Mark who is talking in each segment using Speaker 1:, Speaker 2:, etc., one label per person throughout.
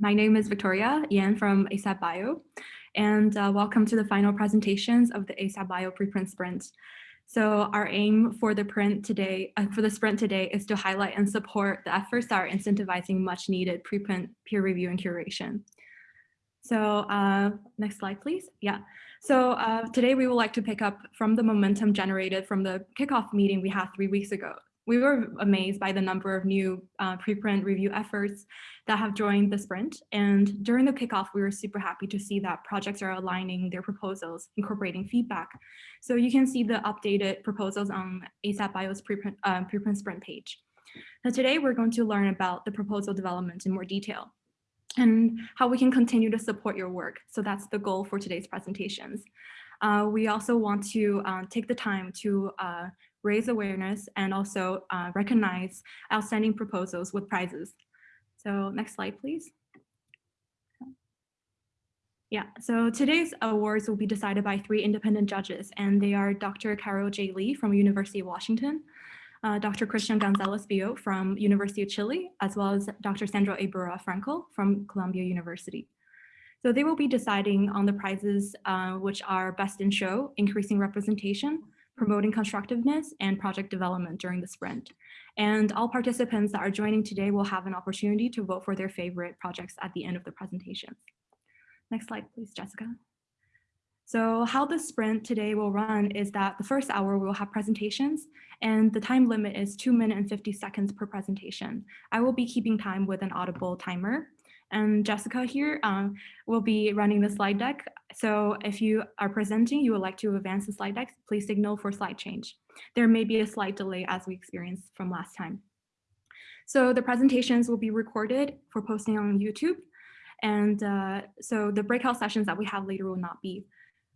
Speaker 1: my name is Victoria Yan from ASAP Bio, and uh, welcome to the final presentations of the ASAP Bio preprint sprint. So our aim for the print today, uh, for the sprint today is to highlight and support the efforts that are incentivizing much needed preprint peer review and curation. So uh, next slide, please. Yeah. So uh, today we would like to pick up from the momentum generated from the kickoff meeting we had three weeks ago we were amazed by the number of new uh, preprint review efforts that have joined the sprint. And during the kickoff, we were super happy to see that projects are aligning their proposals, incorporating feedback. So you can see the updated proposals on ASAP Bio's preprint, uh, preprint sprint page. Now today, we're going to learn about the proposal development in more detail and how we can continue to support your work. So that's the goal for today's presentations. Uh, we also want to uh, take the time to uh, raise awareness, and also uh, recognize outstanding proposals with prizes. So next slide, please. Yeah, so today's awards will be decided by three independent judges, and they are Dr. Carole J. Lee from University of Washington, uh, Dr. Christian Gonzalez Billault from University of Chile, as well as Dr. Sandra Ibarra Franco from Columbia University. So they will be deciding on the prizes uh, which are best in show, increasing representation, promoting constructiveness and project development during the sprint. And all participants that are joining today will have an opportunity to vote for their favorite projects at the end of the presentations. Next slide, please, Jessica. So how the sprint today will run is that the first hour we'll have presentations and the time limit is two minutes and 50 seconds per presentation. I will be keeping time with an audible timer and Jessica here um, will be running the slide deck. So if you are presenting, you would like to advance the slide deck, please signal for slide change. There may be a slight delay as we experienced from last time. So the presentations will be recorded for posting on YouTube. And uh, so the breakout sessions that we have later will not be.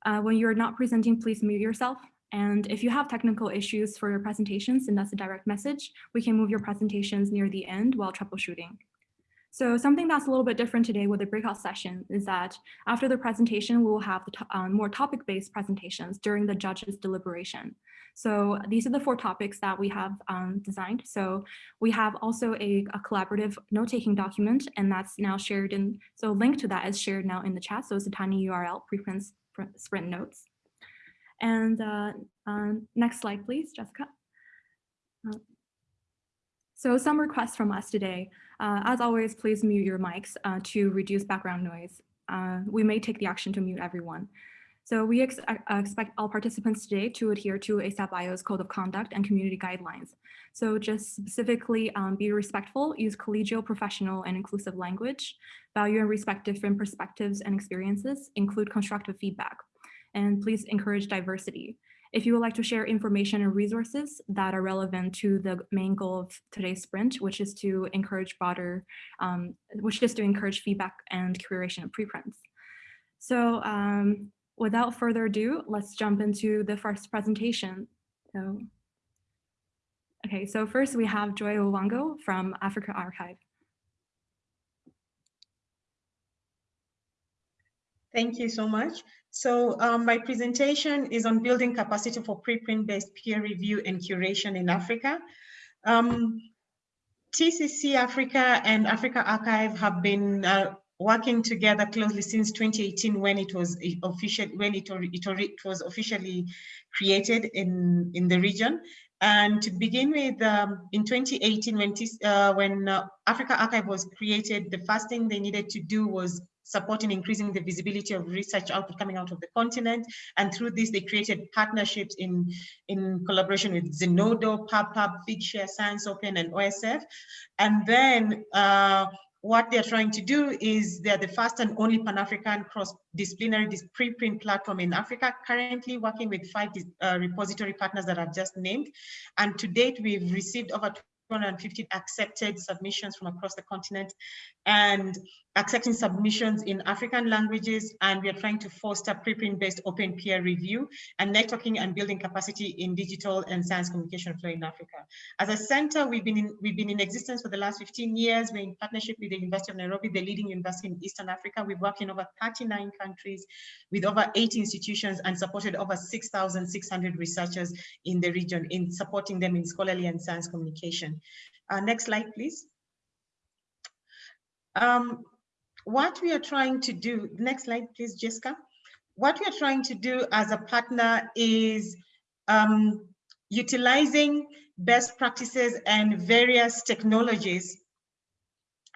Speaker 1: Uh, when you're not presenting, please mute yourself. And if you have technical issues for your presentations, send us a direct message. We can move your presentations near the end while troubleshooting. So something that's a little bit different today with the breakout session is that after the presentation, we will have the um, more topic-based presentations during the judges deliberation. So these are the four topics that we have um, designed. So we have also a, a collaborative note-taking document, and that's now shared in, so a link to that is shared now in the chat. So it's a tiny URL, preprint sprint notes. And uh, uh, next slide, please, Jessica. Uh, so some requests from us today. Uh, as always, please mute your mics uh, to reduce background noise. Uh, we may take the action to mute everyone. So we ex uh, expect all participants today to adhere to ASAP Bio's code of conduct and community guidelines. So just specifically um, be respectful, use collegial, professional, and inclusive language, value and respect different perspectives and experiences, include constructive feedback, and please encourage diversity. If you would like to share information and resources that are relevant to the main goal of today's sprint, which is to encourage broader, um, which is to encourage feedback and curation of preprints. So um, without further ado, let's jump into the first presentation. So, okay, so first we have Joy Owango from AfricArXiv.
Speaker 2: Thank you so much. So um, my presentation is on building capacity for preprint-based peer review and curation in Africa. Um, TCC Africa and AfricArXiv have been uh, working together closely since 2018 when it was official when it, it, it was officially created in in the region and to begin with um, in 2018 when uh, when uh, AfricArXiv was created the first thing they needed to do was supporting increasing the visibility of research output coming out of the continent. And through this, they created partnerships in, in collaboration with Zenodo, PubPub, Figshare, Science Open, and OSF. And then uh, what they're trying to do is they're the first and only Pan-African cross-disciplinary preprint platform in Africa, currently working with five uh, repository partners that I've just named. And to date, we've received over 250 accepted submissions from across the continent and accepting submissions in African languages, and we are trying to foster preprint-based open peer review and networking and building capacity in digital and science communication flow in Africa. As a center, we've been in, we've been in existence for the last 15 years. We're in partnership with the University of Nairobi, the leading university in Eastern Africa. We've worked in over 39 countries with over 80 institutions and supported over 6,600 researchers in the region in supporting them in scholarly and science communication. Uh, next slide, please. Um, what we are trying to do, next slide, please, Jessica. What we are trying to do as a partner is um, utilizing best practices and various technologies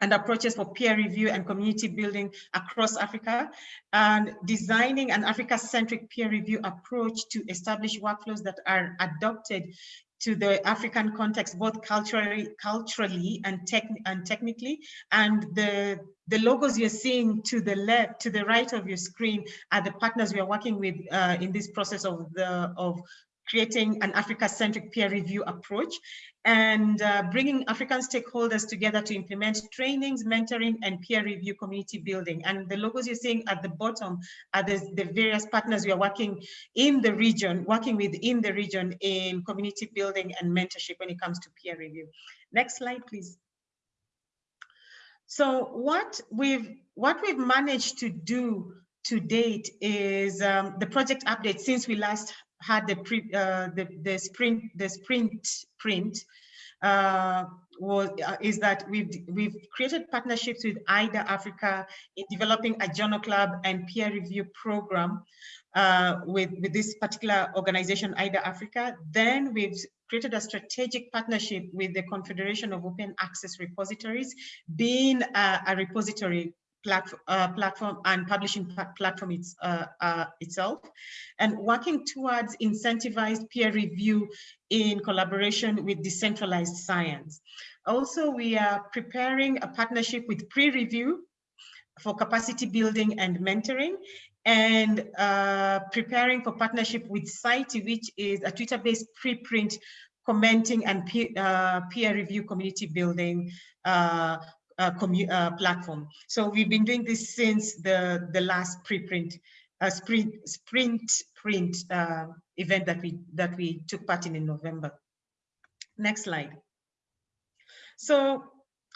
Speaker 2: and approaches for peer review and community building across Africa, and designing an Africa-centric peer review approach to establish workflows that are adopted to the African context, both culturally, culturally and, tech, and technically. And the, the logos you're seeing to the left, to the right of your screen are the partners we are working with uh, in this process of the of creating an Africa-centric peer review approach and uh, bringing African stakeholders together to implement trainings, mentoring, and peer review community building. And the logos you're seeing at the bottom are the, the various partners we are working in the region, working with in the region in community building and mentorship when it comes to peer review. Next slide, please. So what we've what we've managed to do to date is um, the project update since we last had the pre, uh, the the sprint the sprint print uh, was uh, is that we've we've created partnerships with IDA Africa in developing a journal club and peer review program uh, with with this particular organization IDA Africa. Then we've created a strategic partnership with the Confederation of Open Access Repositories, being a, a repository platform, uh, platform and publishing platform it's, uh, uh, itself, and working towards incentivized peer review in collaboration with decentralized science. Also, we are preparing a partnership with PREreview for capacity building and mentoring and uh, preparing for partnership with Site, which is a Twitter-based preprint commenting and peer, uh, peer review community building uh, uh, platform. So we've been doing this since the, the last preprint, uh, sprint, sprint print uh, event that we, that we took part in in November. Next slide. So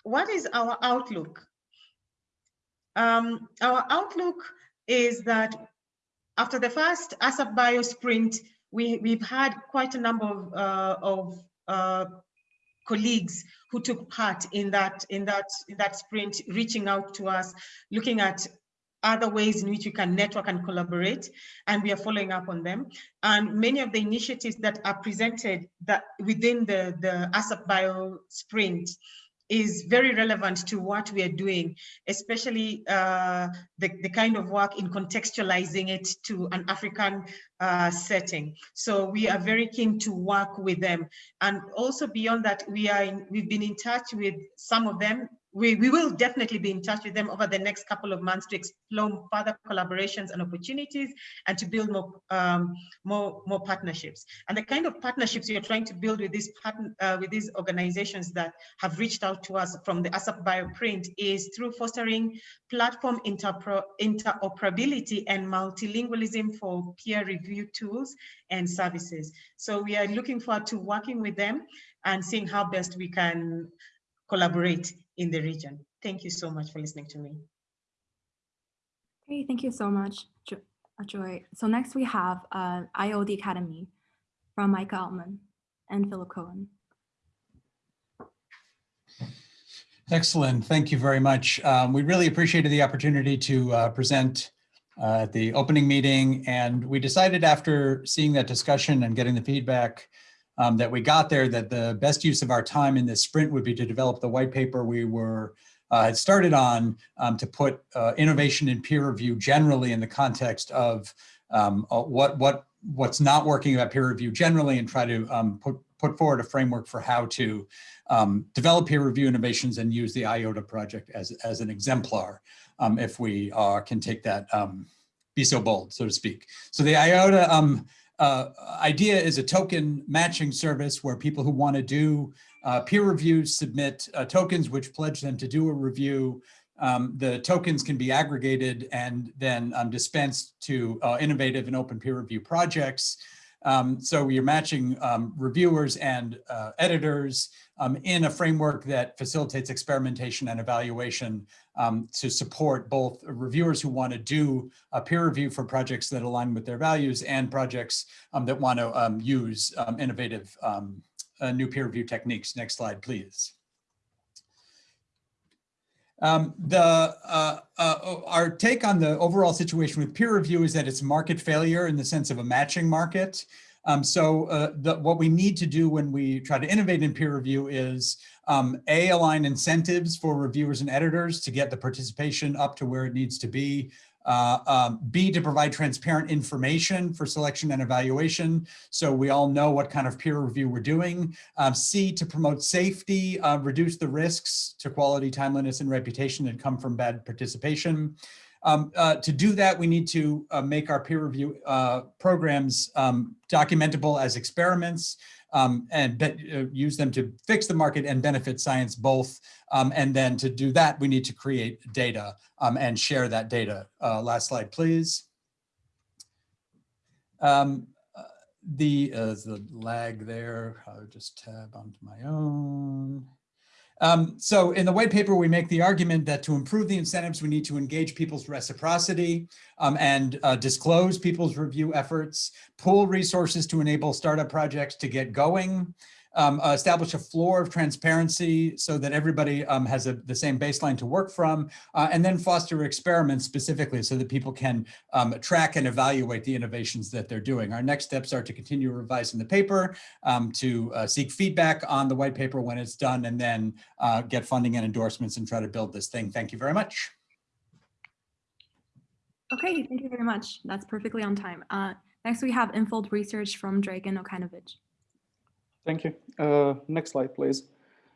Speaker 2: what is our outlook? Um, our outlook is that after the first ASAP Bio sprint, we, we've had quite a number of, uh, of uh, colleagues who took part in that in that in that sprint reaching out to us looking at other ways in which we can network and collaborate and we are following up on them. And many of the initiatives that are presented that within the the asap bio sprint is very relevant to what we are doing, especially uh, the, the kind of work in contextualizing it to an African uh, setting. So we are very keen to work with them. And also beyond that, we are in, we've been in touch with some of them we, we will definitely be in touch with them over the next couple of months to explore further collaborations and opportunities and to build more um, more more partnerships. And the kind of partnerships are trying to build with these uh, with these organizations that have reached out to us from the ASAP bioprint is through fostering platform interoperability and multilingualism for peer review tools and services. So we are looking forward to working with them and seeing how best we can collaborate in the region. Thank you so much for listening to me.
Speaker 1: Great, thank you so much, uh, Joy. So next we have uh, IOD Academy from Micah Altman and Philip Cohen.
Speaker 3: Excellent, thank you very much. Um, we really appreciated the opportunity to uh, present uh, at the opening meeting and we decided after seeing that discussion and getting the feedback um, that we got there that the best use of our time in this sprint would be to develop the white paper we were uh, had started on um, to put uh, innovation in peer review generally in the context of um, uh, what what what's not working about peer review generally and try to um, put put forward a framework for how to um, develop peer review innovations and use the IOTA project as, as an exemplar um, if we uh, can take that, be so bold, so to speak. So the IOTA uh, idea is a token matching service where people who want to do uh, peer reviews submit uh, tokens which pledge them to do a review. Um, the tokens can be aggregated and then um, dispensed to uh, innovative and open peer review projects. Um, so you're matching um, reviewers and uh, editors um, in a framework that facilitates experimentation and evaluation um, to support both reviewers who want to do a peer review for projects that align with their values and projects um, that want to um, use innovative uh, new peer review techniques. Next slide, please. Um, the uh, uh, our take on the overall situation with peer review is that it's market failure in the sense of a matching market. Um, so uh, the, what we need to do when we try to innovate in peer review is um, A, align incentives for reviewers and editors to get the participation up to where it needs to be. Uh, um, B, to provide transparent information for selection and evaluation. So we all know what kind of peer review we're doing. Um, C, to promote safety, uh, reduce the risks to quality, timeliness, and reputation that come from bad participation. Um, uh, to do that, we need to uh, make our peer review uh, programs um, documentable as experiments um, and uh, use them to fix the market and benefit science both. Um, and then to do that, we need to create data um, and share that data. Uh, last slide, please. Um, uh, the, uh, the lag there, I'll just tab onto my own. Um, so in the white paper, we make the argument that to improve the incentives, we need to engage people's reciprocity um, and uh, disclose people's review efforts, pool resources to enable startup projects to get going, um, uh, establish a floor of transparency so that everybody um, has a, the same baseline to work from, uh, and then foster experiments specifically so that people can um, track and evaluate the innovations that they're doing. Our next steps are to continue revising the paper, um, to uh, seek feedback on the white paper when it's done, and then uh, get funding and endorsements and try to build this thing. Thank you very much.
Speaker 1: Okay, thank you very much. That's perfectly on time. Uh, next, we have Unfold Research from Dragan Okanovich.
Speaker 4: Thank you. Uh, next slide, please.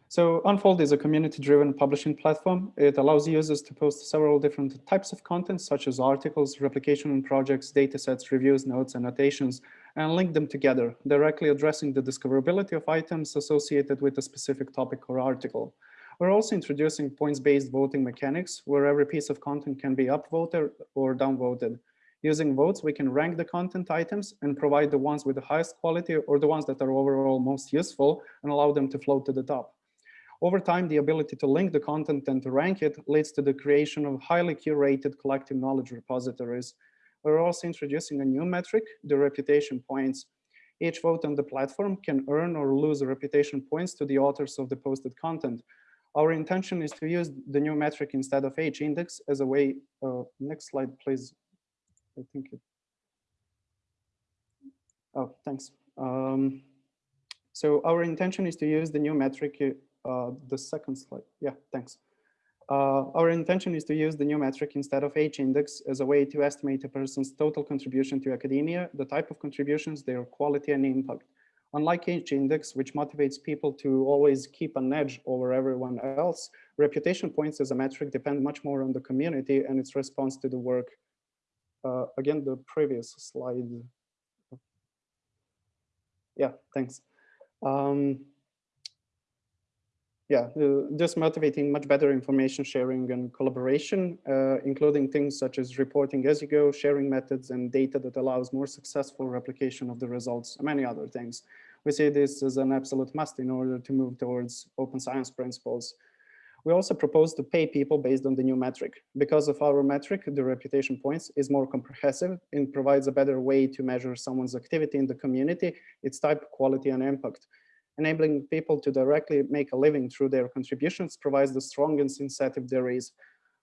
Speaker 4: So Unfold is a community-driven publishing platform. It allows users to post several different types of content, such as articles, replication projects, datasets, reviews, notes, annotations, and link them together, directly addressing the discoverability of items associated with a specific topic or article. We're also introducing points-based voting mechanics, where every piece of content can be upvoted or downvoted. Using votes, we can rank the content items and provide the ones with the highest quality or the ones that are overall most useful and allow them to float to the top. Over time, the ability to link the content and to rank it leads to the creation of highly curated collective knowledge repositories. We're also introducing a new metric, the reputation points. Each vote on the platform can earn or lose reputation points to the authors of the posted content. Our intention is to use the new metric instead of H index as a way, uh, next slide, please. I think it. Oh, thanks. Um, so our intention is to use the new metric, uh, the second slide. Yeah, thanks. Uh, our intention is to use the new metric instead of H index as a way to estimate a person's total contribution to academia, the type of contributions, their quality and impact. Unlike H index, which motivates people to always keep an edge over everyone else, reputation points as a metric depend much more on the community and its response to the work uh, again, the previous slide. Yeah, thanks. Um, yeah, just motivating much better information sharing and collaboration, uh, including things such as reporting as you go, sharing methods and data that allows more successful replication of the results, and many other things. We see this as an absolute must in order to move towards open science principles. We also propose to pay people based on the new metric. Because of our metric, the reputation points is more comprehensive and provides a better way to measure someone's activity in the community, its type, quality, and impact. Enabling people to directly make a living through their contributions provides the strongest incentive there is.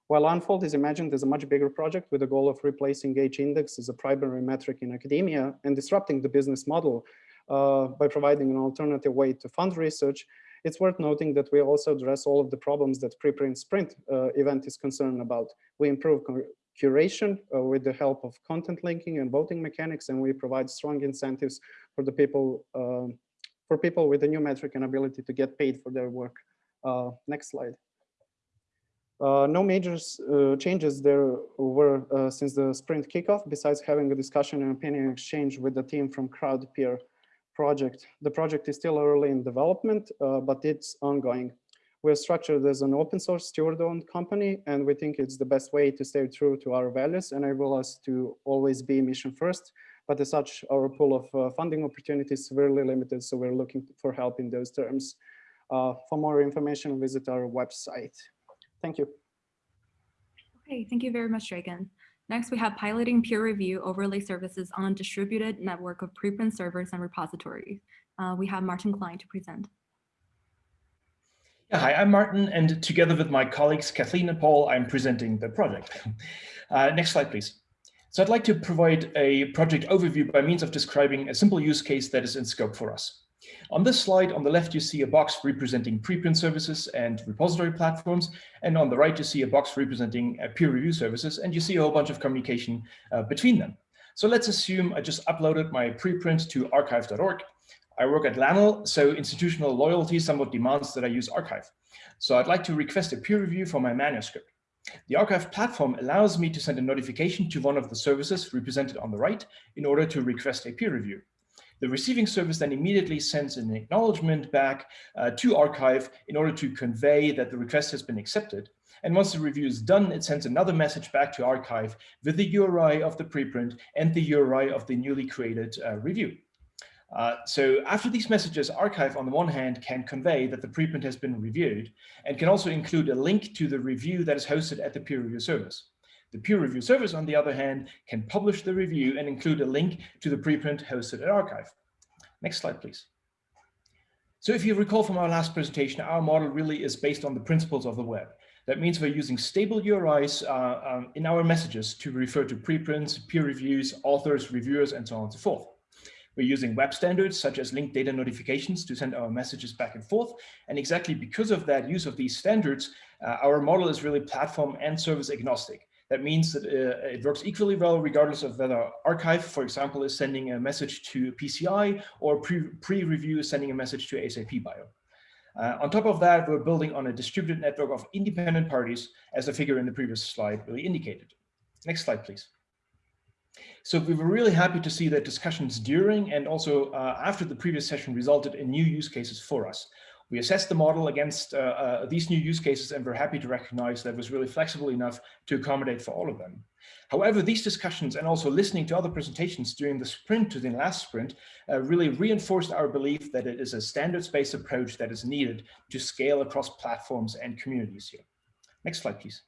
Speaker 4: While Unfold is imagined as a much bigger project with the goal of replacing H-index as a primary metric in academia and disrupting the business model uh, by providing an alternative way to fund research, it's worth noting that we also address all of the problems that preprint sprint uh, event is concerned about. We improve curation uh, with the help of content linking and voting mechanics, and we provide strong incentives for the people uh, for people with a new metric and ability to get paid for their work. Uh, next slide. Uh, no major uh, changes there were uh, since the sprint kickoff, besides having a discussion and opinion exchange with the team from CrowdPeer project. The project is still early in development, uh, but it's ongoing. We're structured as an open source steward-owned company, and we think it's the best way to stay true to our values, and enable us to always be mission first. But as such, our pool of uh, funding opportunities is severely limited, so we're looking for help in those terms. Uh, for more information, visit our website. Thank you.
Speaker 1: Okay, thank you very much, Dragan. Next, we have piloting peer review overlay services on distributed network of preprint servers and repositories. Uh, we have Martin Klein to present.
Speaker 5: Hi, I'm Martin, and together with my colleagues Kathleen and Paul, I'm presenting the project. Uh, next slide, please. So I'd like to provide a project overview by means of describing a simple use case that is in scope for us. On this slide, on the left, you see a box representing preprint services and repository platforms. And on the right, you see a box representing uh, peer review services, and you see a whole bunch of communication uh, between them. So let's assume I just uploaded my preprint to arXiv.org. I work at LANL, so institutional loyalty somewhat demands that I use arXiv. So I'd like to request a peer review for my manuscript. The arXiv platform allows me to send a notification to one of the services represented on the right in order to request a peer review. The receiving service then immediately sends an acknowledgement back uh, to arXiv in order to convey that the request has been accepted. And once the review is done, it sends another message back to arXiv with the URI of the preprint and the URI of the newly created uh, review. Uh, so after these messages, arXiv on the one hand can convey that the preprint has been reviewed and can also include a link to the review that is hosted at the peer review service. The peer review service, on the other hand, can publish the review and include a link to the preprint hosted at arXiv. Next slide, please. So if you recall from our last presentation, our model really is based on the principles of the web. That means we're using stable URIs uh, um, in our messages to refer to preprints, peer reviews, authors, reviewers, and so on and so forth. We're using web standards such as linked data notifications to send our messages back and forth. And exactly because of that use of these standards, uh, our model is really platform and service agnostic. That means that uh, it works equally well regardless of whether arXiv, for example, is sending a message to PCI or PREreview pre is sending a message to ASAP Bio. Uh, on top of that, we're building on a distributed network of independent parties, as the figure in the previous slide really indicated. Next slide, please. So we were really happy to see that discussions during and also uh, after the previous session resulted in new use cases for us. We assessed the model against uh, uh, these new use cases and we're happy to recognize that it was really flexible enough to accommodate for all of them. However, these discussions and also listening to other presentations during the sprint to the last sprint uh, really reinforced our belief that it is a standards-based approach that is needed to scale across platforms and communities here. Next slide, please.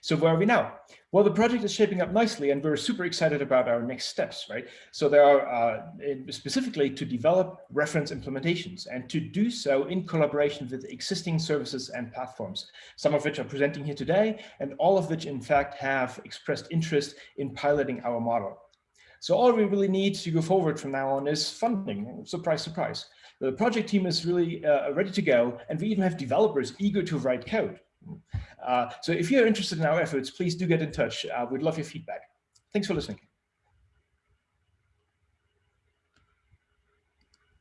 Speaker 5: So where are we now? Well, the project is shaping up nicely and we're super excited about our next steps, right? So there are uh, specifically to develop reference implementations and to do so in collaboration with existing services and platforms, some of which are presenting here today and all of which in fact have expressed interest in piloting our model. So all we really need to go forward from now on is funding, surprise, surprise. The project team is really uh, ready to go and we even have developers eager to write code. Uh, so if you're interested in our efforts, please do get in touch. Uh, we'd love your feedback. Thanks for listening.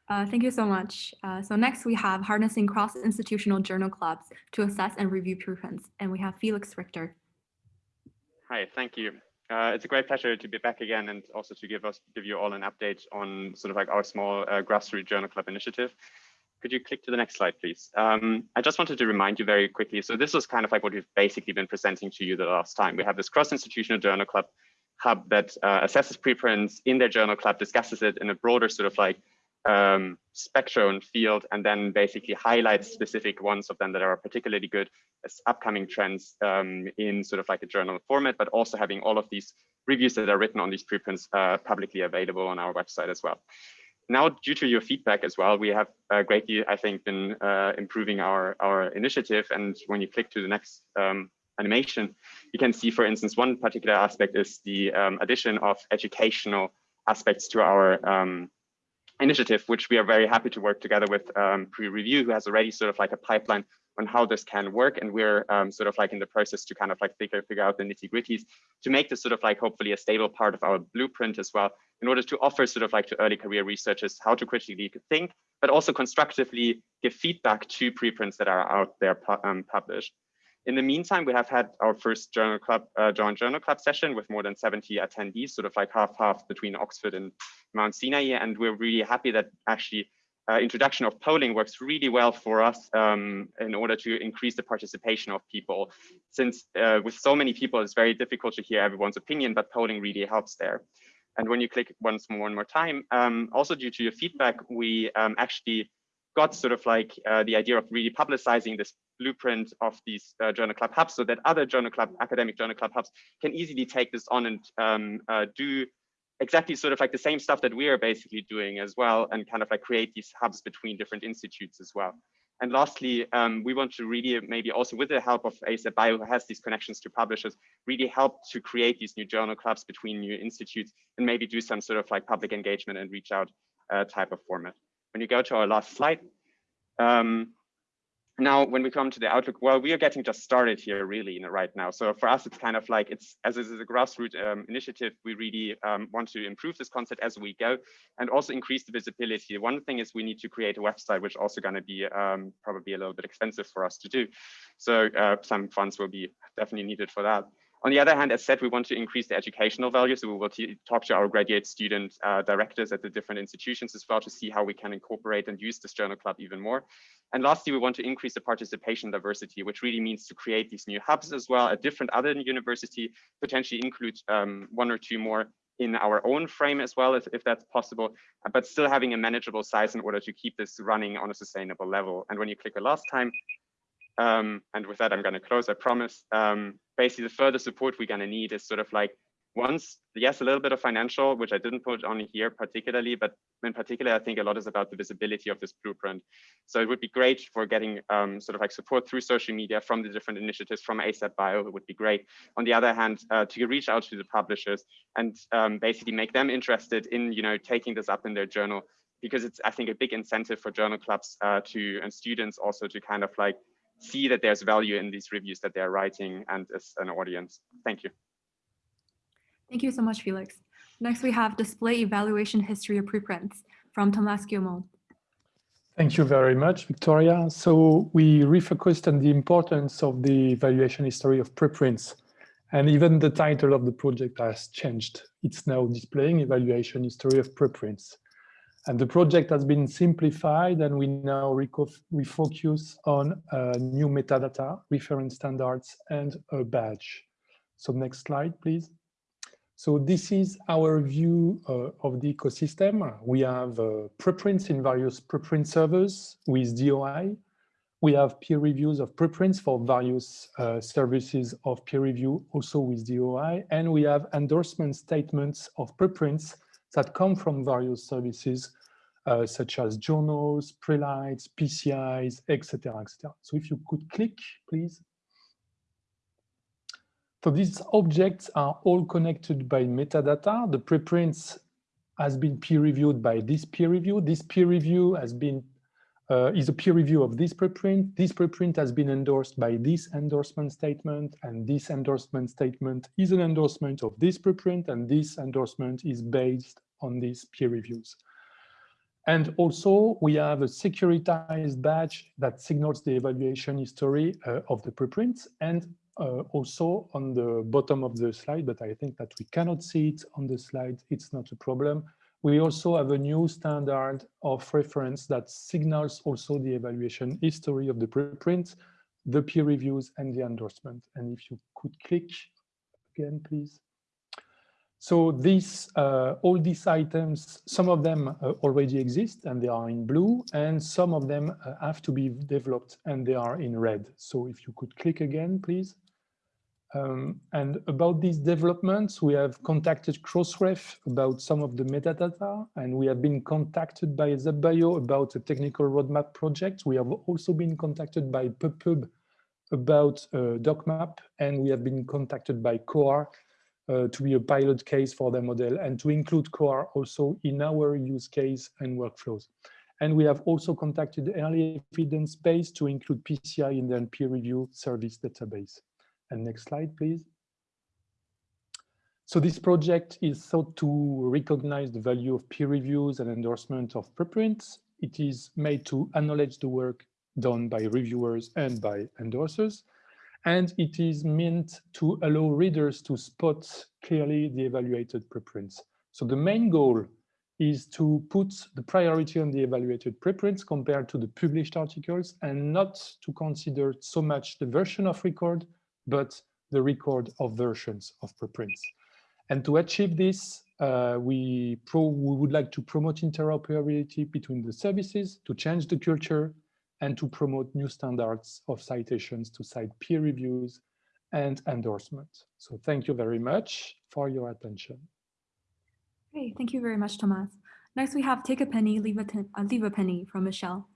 Speaker 1: Uh, thank you so much. Uh, so next we have harnessing cross-institutional journal clubs to assess and review preprints. And we have Felix Richter.
Speaker 6: Hi, thank you. Uh, it's a great pleasure to be back again and also to give us give you all an update on sort of like our small uh, grassroots journal club initiative. Could you click to the next slide, please? Um, I just wanted to remind you very quickly. So this was kind of like what we've basically been presenting to you the last time. We have this cross-institutional journal club hub that uh, assesses preprints in their journal club, discusses it in a broader sort of like um, spectrum field, and then basically highlights specific ones of them that are particularly good as upcoming trends um, in sort of like a journal format, but also having all of these reviews that are written on these preprints uh, publicly available on our website as well now, due to your feedback as well, we have uh, greatly, I think, been uh, improving our, our initiative. And when you click to the next um, animation, you can see, for instance, one particular aspect is the um, addition of educational aspects to our um, initiative, which we are very happy to work together with um, PREreview, who has already sort of like a pipeline on how this can work. And we're um, sort of like in the process to kind of like figure, figure out the nitty gritties to make this sort of like hopefully a stable part of our blueprint as well, in order to offer sort of like to early career researchers how to critically think, but also constructively give feedback to preprints that are out there um, published. In the meantime, we have had our first journal club, uh, joint journal club session with more than 70 attendees, sort of like half half between Oxford and Mount Sinai. And we're really happy that actually uh, introduction of polling works really well for us um, in order to increase the participation of people. Since uh, with so many people, it's very difficult to hear everyone's opinion, but polling really helps there. And when you click once more, one more time, um, also due to your feedback, we um, actually got sort of like uh, the idea of really publicizing this blueprint of these uh, journal club hubs so that other journal club, academic journal club hubs can easily take this on and um, uh, do exactly sort of like the same stuff that we are basically doing as well and kind of like create these hubs between different institutes as well. And lastly, um, we want to really maybe also with the help of ASAP Bio, who has these connections to publishers, really help to create these new journal clubs between new institutes and maybe do some sort of like public engagement and reach out uh, type of format. When you go to our last slide, um, now when we come to the outlook well we are getting just started here really right now. So for us it's kind of like it's as this is a grassroots um, initiative we really um, want to improve this concept as we go and also increase the visibility. One thing is we need to create a website which also going to be um, probably a little bit expensive for us to do. So uh, some funds will be definitely needed for that on the other hand, as said, we want to increase the educational value. So we will talk to our graduate student uh, directors at the different institutions as well to see how we can incorporate and use this journal club even more. And lastly, we want to increase the participation diversity, which really means to create these new hubs as well at different other university, potentially include um, one or two more in our own frame as well, if, if that's possible, but still having a manageable size in order to keep this running on a sustainable level. And when you click the last time, um, and with that, I'm going to close, I promise. Um, basically, the further support we're going to need is sort of like once, yes, a little bit of financial, which I didn't put on here particularly, but in particular, I think a lot is about the visibility of this blueprint. So it would be great for getting um, sort of like support through social media from the different initiatives from ASAP Bio, it would be great. On the other hand, uh, to reach out to the publishers and um, basically make them interested in, you know, taking this up in their journal because it's, I think, a big incentive for journal clubs uh, to and students also to kind of like see that there's value in these reviews that they're writing and as an audience. Thank you.
Speaker 1: Thank you so much, Felix. Next, we have display evaluation history of preprints from Thomas Guillemaud.
Speaker 7: Thank you very much, Victoria. So we refocused on the importance of the evaluation history of preprints. And even the title of the project has changed. It's now displaying evaluation history of preprints. And the project has been simplified and we now refocus on uh, new metadata, reference standards, and a badge. So next slide, please. So this is our view uh, of the ecosystem. We have uh, preprints in various preprint servers with DOI. We have peer reviews of preprints for various uh, services of peer review, also with DOI. And we have endorsement statements of preprints that come from various services uh, such as journals, prelights, PCIs, etc., etc. So if you could click, please. So these objects are all connected by metadata. The preprints has been peer reviewed by this peer review. This peer review has been uh, is a peer review of this preprint. This preprint has been endorsed by this endorsement statement, and this endorsement statement is an endorsement of this preprint, and this endorsement is based on these peer reviews. And also we have a securitized badge that signals the evaluation history uh, of the preprints and uh, also on the bottom of the slide, but I think that we cannot see it on the slide, it's not a problem. We also have a new standard of reference that signals also the evaluation history of the preprint, the peer reviews and the endorsement. And if you could click again, please. So these, uh, all these items, some of them uh, already exist and they are in blue, and some of them uh, have to be developed and they are in red. So if you could click again, please. Um, and about these developments, we have contacted Crossref about some of the metadata, and we have been contacted by ZBio about a technical roadmap project. We have also been contacted by PubPub about uh, DocMap, and we have been contacted by COAR uh, to be a pilot case for the model and to include COAR also in our use case and workflows. And we have also contacted early evidence base to include PCI in the peer review service database. And next slide, please. So this project is thought to recognize the value of peer reviews and endorsement of preprints. It is made to acknowledge the work done by reviewers and by endorsers and it is meant to allow readers to spot clearly the evaluated preprints. So the main goal is to put the priority on the evaluated preprints compared to the published articles and not to consider so much the version of record, but the record of versions of preprints. And to achieve this, uh, we, we would like to promote interoperability between the services, to change the culture, and to promote new standards of citations to cite peer reviews and endorsement. So thank you very much for your attention.
Speaker 1: Great, thank you very much, Thomas. Next, we have Take a Penny, Leave a, uh, leave a Penny from Michelle.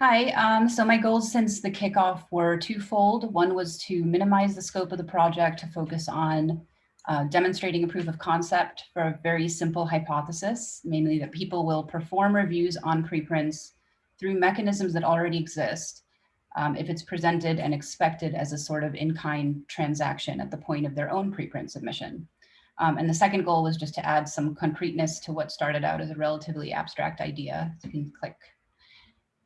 Speaker 8: Hi, um, so my goals since the kickoff were twofold. One was to minimize the scope of the project to focus on uh, demonstrating a proof of concept for a very simple hypothesis, mainly that people will perform reviews on preprints through mechanisms that already exist um, if it's presented and expected as a sort of in-kind transaction at the point of their own preprint submission. Um, and the second goal was just to add some concreteness to what started out as a relatively abstract idea. So you can click.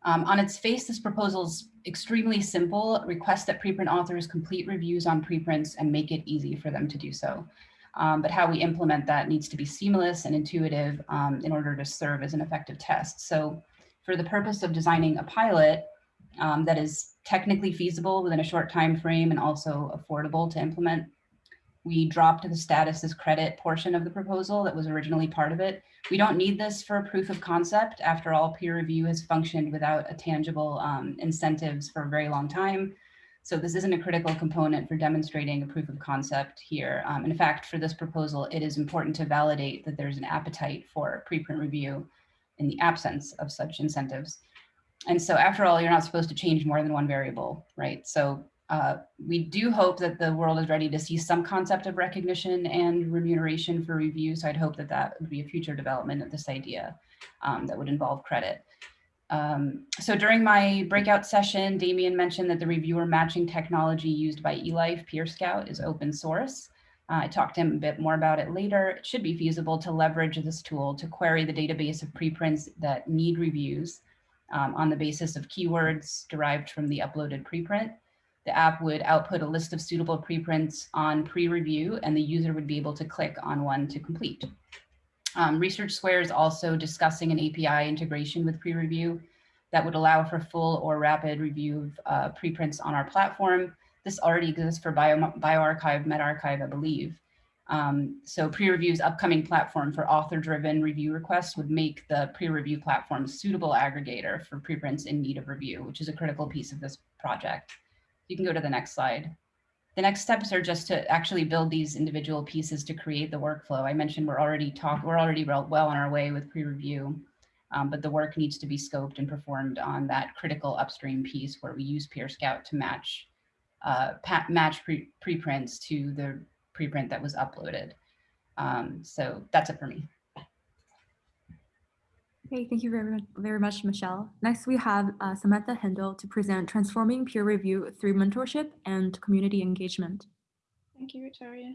Speaker 8: Um, on its face, this proposal is extremely simple. Request that preprint authors complete reviews on preprints and make it easy for them to do so. Um, but how we implement that needs to be seamless and intuitive um, in order to serve as an effective test. So for the purpose of designing a pilot um, that is technically feasible within a short time frame and also affordable to implement, we dropped the status as credit portion of the proposal that was originally part of it. We don't need this for a proof of concept. After all, peer review has functioned without a tangible um, incentives for a very long time. So this isn't a critical component for demonstrating a proof of concept here. Um, in fact, for this proposal, it is important to validate that there's an appetite for preprint review in the absence of such incentives. And so after all, you're not supposed to change more than one variable, right? So uh, we do hope that the world is ready to see some concept of recognition and remuneration for review. So I'd hope that that would be a future development of this idea um, that would involve credit. Um, so during my breakout session, Damien mentioned that the reviewer matching technology used by eLife PeerScout is open source. Uh, I talked to him a bit more about it later. It should be feasible to leverage this tool to query the database of preprints that need reviews um, on the basis of keywords derived from the uploaded preprint the app would output a list of suitable preprints on PREreview and the user would be able to click on one to complete. Um, Research Square is also discussing an API integration with PREreview that would allow for full or rapid review of uh, preprints on our platform. This already exists for Bio, bioRxiv, medRxiv, I believe. Um, so PREreview's upcoming platform for author-driven review requests would make the PREreview platform suitable aggregator for preprints in need of review, which is a critical piece of this project. You can go to the next slide. The next steps are just to actually build these individual pieces to create the workflow. I mentioned we're already talk, we're already well on our way with PREreview, um, but the work needs to be scoped and performed on that critical upstream piece where we use PeerScout to match uh, match pre preprints to the preprint that was uploaded. Um, so that's it for me.
Speaker 1: Okay, thank you very, very much, Michelle. Next, we have uh, Samantha Hindle to present Transforming Peer Review Through Mentorship and Community Engagement.
Speaker 9: Thank you, Victoria.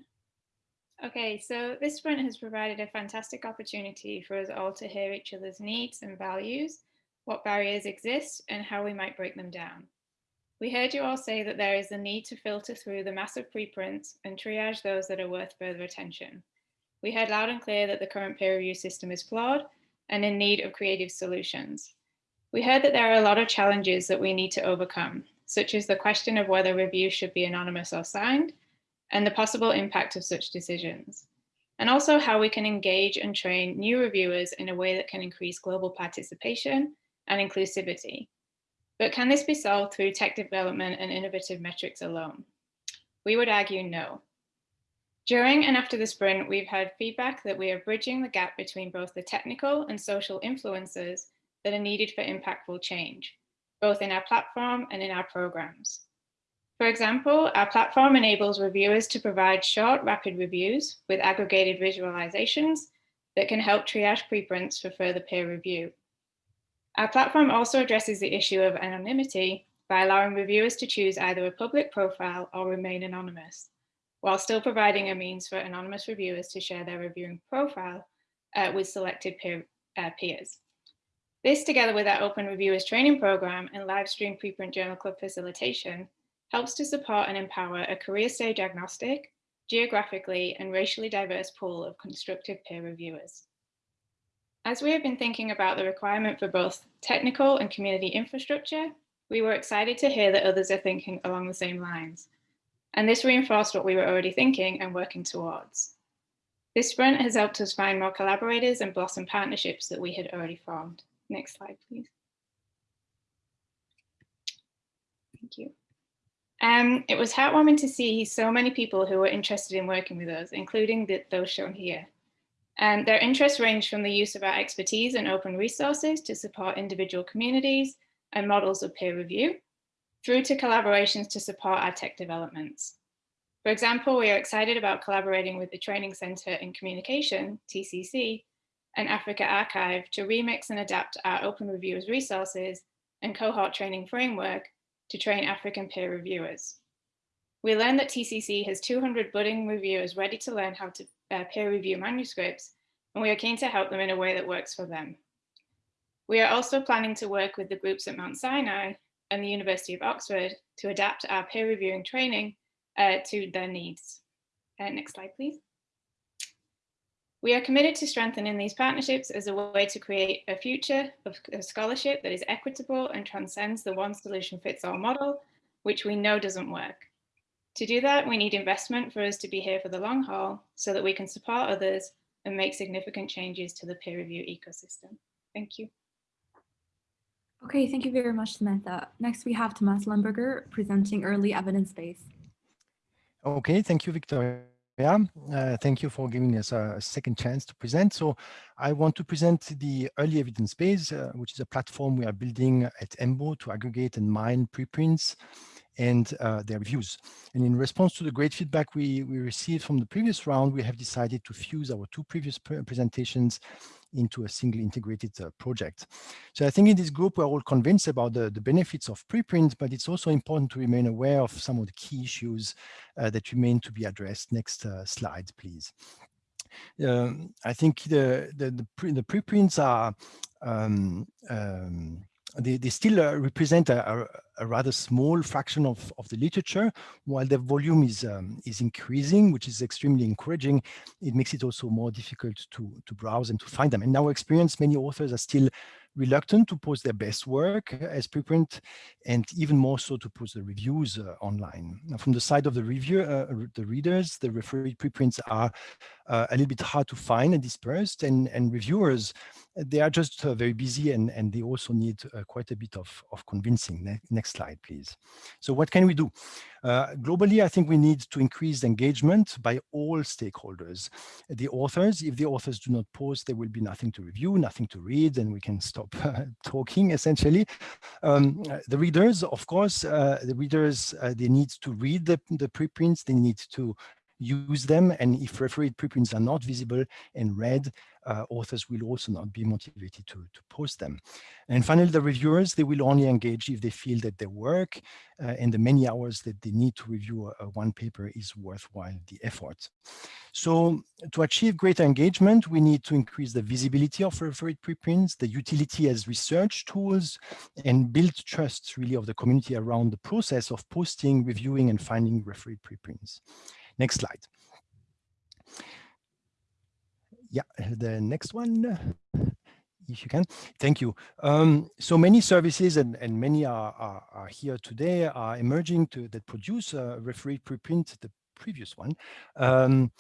Speaker 9: Okay, so this sprint has provided a fantastic opportunity for us all to hear each other's needs and values, what barriers exist, and how we might break them down. We heard you all say that there is a need to filter through the massive preprints and triage those that are worth further attention. We heard loud and clear that the current peer review system is flawed and in need of creative solutions. We heard that there are a lot of challenges that we need to overcome, such as the question of whether reviews should be anonymous or signed, and the possible impact of such decisions, and also how we can engage and train new reviewers in a way that can increase global participation and inclusivity. But can this be solved through tech development and innovative metrics alone? We would argue no. During and after the sprint, we've had feedback that we are bridging the gap between both the technical and social influences that are needed for impactful change, both in our platform and in our programs. For example, our platform enables reviewers to provide short, rapid reviews with aggregated visualizations that can help triage preprints for further peer review. Our platform also addresses the issue of anonymity by allowing reviewers to choose either a public profile or remain anonymous while still providing a means for anonymous reviewers to share their reviewing profile uh, with selected peer, uh, peers. This, together with our Open Reviewers training program and live stream preprint journal club facilitation, helps to support and empower a career stage agnostic, geographically and racially diverse pool of constructive peer reviewers. As we have been thinking about the requirement for both technical and community infrastructure, we were excited to hear that others are thinking along the same lines and this reinforced what we were already thinking and working towards. This sprint has helped us find more collaborators and blossom partnerships that we had already formed. Next slide, please. Thank you. Um, it was heartwarming to see so many people who were interested in working with us, including the, those shown here. And their interests range from the use of our expertise and open resources to support individual communities, and models of peer review, through to collaborations to support our tech developments. For example, we are excited about collaborating with the Training Center in Communication, TCC, and AfricArXiv to remix and adapt our open reviewers resources and cohort training framework to train African peer reviewers. We learned that TCC has 200 budding reviewers ready to learn how to uh, peer review manuscripts, and we are keen to help them in a way that works for them. We are also planning to work with the groups at Mount Sinai and the University of Oxford to adapt our peer reviewing training uh, to their needs. Uh, next slide, please. We are committed to strengthening these partnerships as a way to create a future of scholarship that is equitable and transcends the one solution fits all model, which we know doesn't work. To do that, we need investment for us to be here for the long haul so that we can support others and make significant changes to the peer review ecosystem. Thank you.
Speaker 1: Okay, thank you very much, Samantha. Next, we have Thomas Lemberger presenting early evidence base.
Speaker 10: Okay, thank you, Victoria. Uh, thank you for giving us a second chance to present. So I want to present the early evidence base, uh, which is a platform we are building at EMBO to aggregate and mine preprints and uh, their views. And in response to the great feedback we, we received from the previous round, we have decided to fuse our two previous presentations into a single integrated uh, project. So I think in this group, we're all convinced about the, the benefits of preprint, but it's also important to remain aware of some of the key issues uh, that remain to be addressed. Next uh, slide, please. Um, I think the, the, the, pre, the preprints are um, um, they, they still uh, represent a, a, rather small fraction of, of the literature, while the volume is, um, is increasing, which is extremely encouraging. It makes it also more difficult to, to browse and to find them. In our experience, many authors are still reluctant to post their best work as preprint and even more so to post the reviews uh, online. Now, from the side of the reviewer, uh, the readers, the referred preprints are uh, a little bit hard to find and dispersed and, and reviewers, they are just uh, very busy and, and they also need uh, quite a bit of, of convincing. Ne next slide, please. So what can we do? Uh, globally, I think we need to increase engagement by all stakeholders. The authors, if the authors do not post, there will be nothing to review, nothing to read, and we can stop talking essentially. Um, the readers, of course, uh, the readers, uh, they need to read the, the preprints, they need to use them. And if refereed preprints are not visible and read, uh, authors will also not be motivated to, to post them. And finally, the reviewers, they will only engage if they feel that their work uh, and the many hours that they need to review a, a one paper is worthwhile the effort. So to achieve greater engagement, we need to increase the visibility of refereed preprints, the utility as research tools, and build trust really of the community around the process of posting, reviewing, and finding refereed preprints. Next slide. Yeah, the next one, if you can. Thank you. Um, so many services and, and many are, are, are, here today are emerging to that produce a referee preprint, the previous one, um,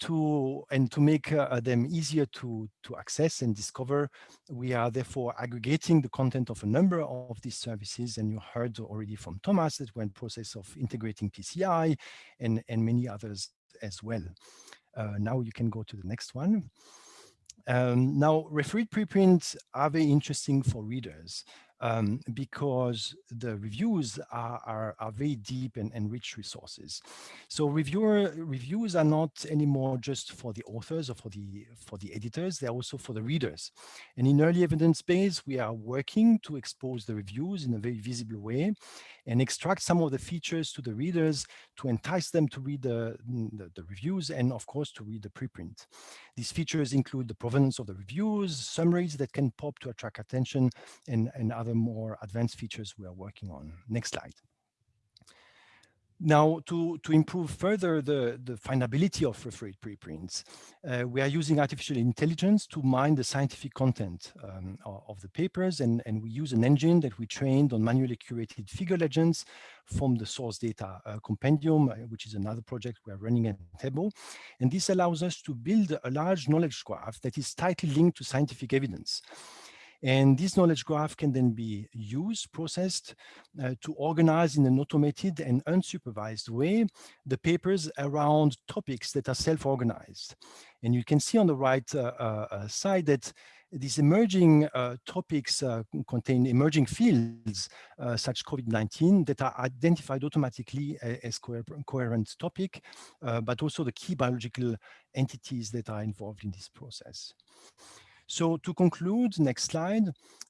Speaker 10: to and to make uh, them easier to to access and discover we are therefore aggregating the content of a number of these services and you heard already from thomas that we're in process of integrating pci and and many others as well uh, now you can go to the next one. Um, now, refereed preprints are very interesting for readers um, because the reviews are, are, are very deep and, and, rich resources. So reviewer reviews are not anymore just for the authors or for the for the editors, they're also for the readers. And in early evidence base, we are working to expose the reviews in a very visible way and extract some of the features to the readers to entice them to read the, the, the reviews and of course to read the preprint. These features include the provenance of the reviews, summaries that can pop to attract attention and, and other more advanced features we are working on. Next slide. Now, to, to improve further the, the findability of refereed preprints, uh, we are using artificial intelligence to mine the scientific content um, of the papers, and, and we use an engine that we trained on manually curated figure legends from the source data uh, compendium, uh, which is another project we are running at EMBO. And this allows us to build a large knowledge graph that is tightly linked to scientific evidence. And this knowledge graph can then be used, processed uh, to organize in an automated and unsupervised way the papers around topics that are self-organized. And you can see on the right uh, uh, uh side that these emerging uh, topics uh, contain emerging fields uh, such COVID-19 that are identified automatically as co coherent topic, uh, but also the key biological entities that are involved in this process. So to conclude, next slide,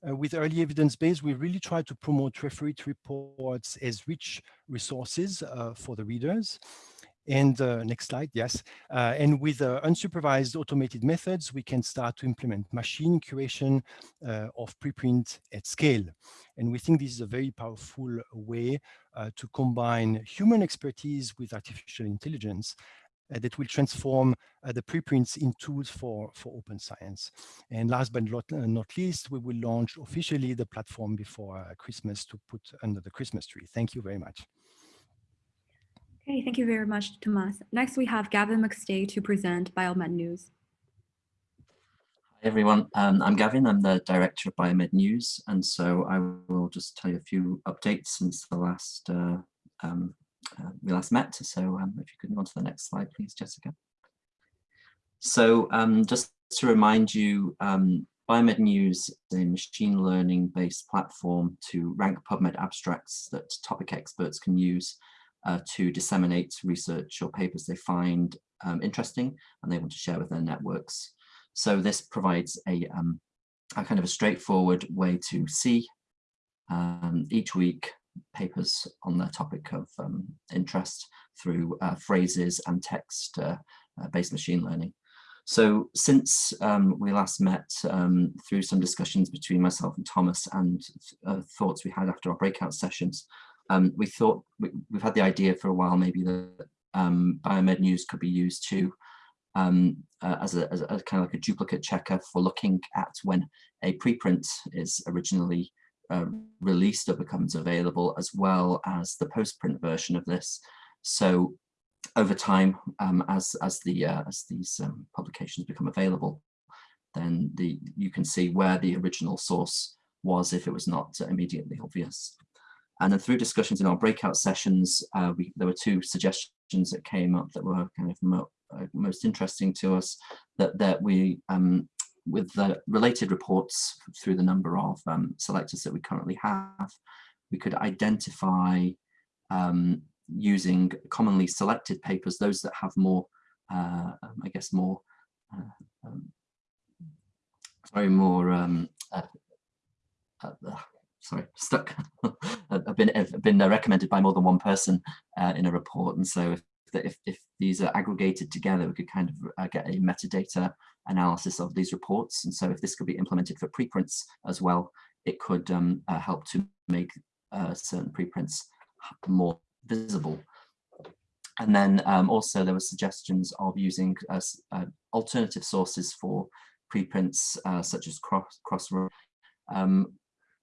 Speaker 10: uh, with early evidence base, we really try to promote referee reports as rich resources uh, for the readers. And uh, next slide, yes. Uh, and with uh, unsupervised automated methods, we can start to implement machine curation uh, of preprint at scale. And we think this is a very powerful way uh, to combine human expertise with artificial intelligence that will transform the preprints in tools for, for open science. And last but not, not least, we will launch officially the platform before Christmas to put under the Christmas tree. Thank you very much.
Speaker 1: Okay, thank you very much, Tomas. Next, we have Gavin McStay to present Biomed News.
Speaker 11: Hi, everyone. Um, I'm Gavin. I'm the director of Biomed News. And so I will just tell you a few updates since the last uh, um, uh, we last met. So um, if you could go on to the next slide, please, Jessica. So um, just to remind you, um, Biomed News is a machine learning based platform to rank PubMed abstracts that topic experts can use uh, to disseminate research or papers they find um, interesting and they want to share with their networks. So this provides a, um, a kind of a straightforward way to see um, each week papers on the topic of um, interest through uh, phrases and text uh, uh, based machine learning. So since um, we last met um, through some discussions between myself and Thomas and uh, thoughts we had after our breakout sessions, um, we thought we, have had the idea for a while maybe that um, biomed news could be used to um, uh, as, a, as, a, kind of like a duplicate checker for looking at when a preprint is originally uh, released or becomes available as well as the postprint version of this. So over time um, as as the uh, as these um, publications become available then the you can see where the original source was if it was not immediately obvious. And then through discussions in our breakout sessions, uh, we, there were two suggestions that came up that were kind of mo uh, most interesting to us, that, that we, um, with the related reports through the number of um, selectors that we currently have, we could identify um, using commonly selected papers, those that have more, uh, um, I guess, more, uh, um, sorry, more uh, uh, sorry, stuck. have been have been uh, recommended by more than one person uh, in a report, and so if, if, if these are aggregated together, we could kind of uh, get a metadata analysis of these reports. And so if this could be implemented for preprints as well, it could um, uh, help to make uh, certain preprints more visible. And then um, also there were suggestions of using uh, alternative sources for preprints such as cross, Crossroad. Um,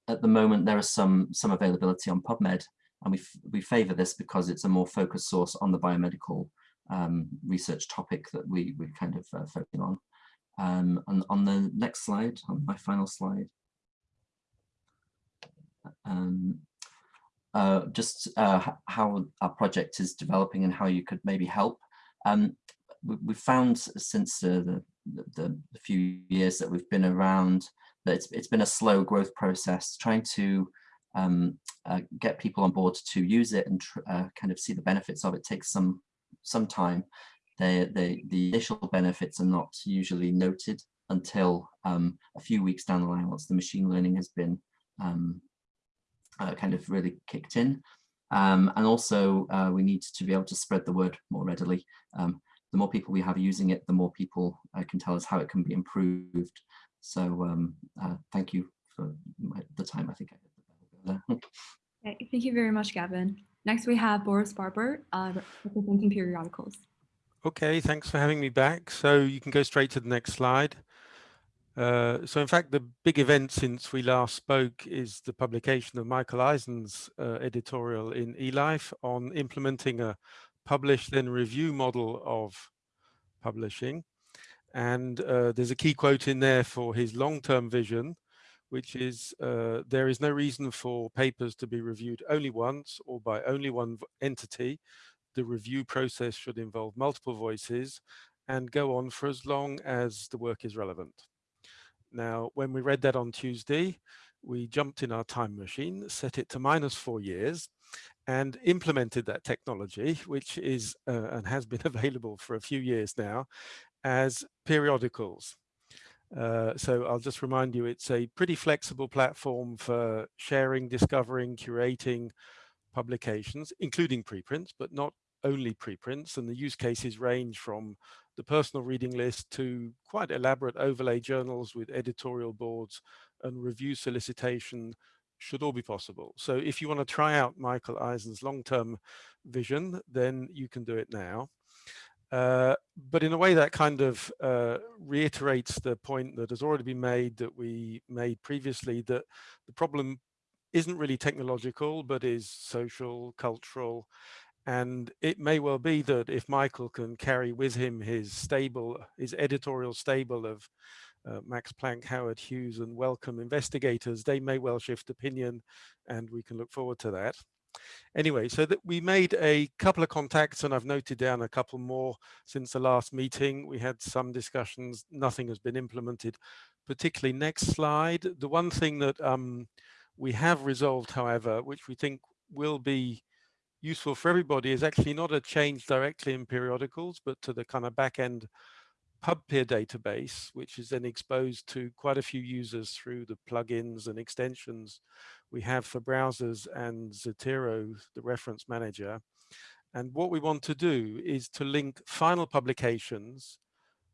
Speaker 11: at the moment there is some some availability on PubMed, and we we favour this because it's a more focused source on the biomedical um, research topic that we we kind of uh, focusing on. Um, and on the next slide, on my final slide, um, uh, just uh, how our project is developing and how you could maybe help. Um, we, we found since the, the, the few years that we've been around that it's, it's been a slow growth process, trying to um, uh, get people on board to use it and uh, kind of see the benefits of it takes some some time. They, they, the initial benefits are not usually noted until um, a few weeks down the line once the machine learning has been um, uh, kind of really kicked in. Um, and also uh, we need to be able to spread the word more readily. Um, the more people we have using it, the more people uh, can tell us how it can be improved. So um, uh, thank you for my, the time I think I.
Speaker 1: okay, thank you very much, Gavin. Next, we have Boris Barbour, uh, representing Peeriodicals.
Speaker 12: Okay, thanks for having me back. So you can go straight to the next slide. Uh, so in fact, the big event since we last spoke is the publication of Michael Eisen's uh, editorial in eLife on implementing a publish then review model of publishing. And uh, there's a key quote in there for his long-term vision, which is uh, there is no reason for papers to be reviewed only once or by only one entity. The review process should involve multiple voices and go on for as long as the work is relevant. Now, when we read that on Tuesday, we jumped in our time machine, set it to minus four years, and implemented that technology, which is uh, and has been available for a few years now, as Peeriodicals. Uh, so I'll just remind you, it's a pretty flexible platform for sharing, discovering, curating publications, including preprints, but not only preprints. And the use cases range from the personal reading list to quite elaborate overlay journals with editorial boards and review solicitation should all be possible. So if you want to try out Michael Eisen's long-term vision, then you can do it now. Uh, but in a way that kind of uh, reiterates the point that has already been made that we made previously that the problem isn't really technological, but is social, cultural. And it may well be that if Michael can carry with him his stable, his editorial stable of uh, Max Planck, Howard Hughes and Wellcome investigators, they may well shift opinion and we can look forward to that. Anyway, so that we made a couple of contacts and I've noted down a couple more since the last meeting. We had some discussions, nothing has been implemented, particularly next slide. The one thing that um, we have resolved, however, which we think will be useful for everybody is actually not a change directly in Peeriodicals, but to the kind of back end PubPeer database, which is then exposed to quite a few users through the plugins and extensions we have for browsers and Zotero, the reference manager. And what we want to do is to link final publications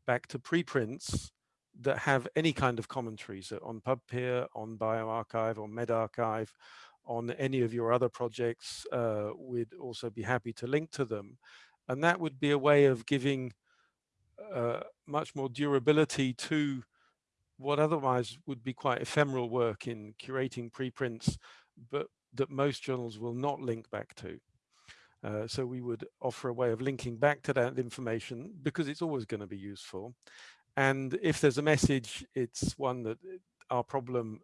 Speaker 12: back to preprints that have any kind of commentary. So on PubPeer, on bioRxiv, or medRxiv, on any of your other projects, uh, we'd also be happy to link to them. And that would be a way of giving uh, much more durability to what otherwise would be quite ephemeral work in curating preprints, but that most journals will not link back to. Uh, so we would offer a way of linking back to that information because it's always going to be useful. And if there's a message, it's one that our problem,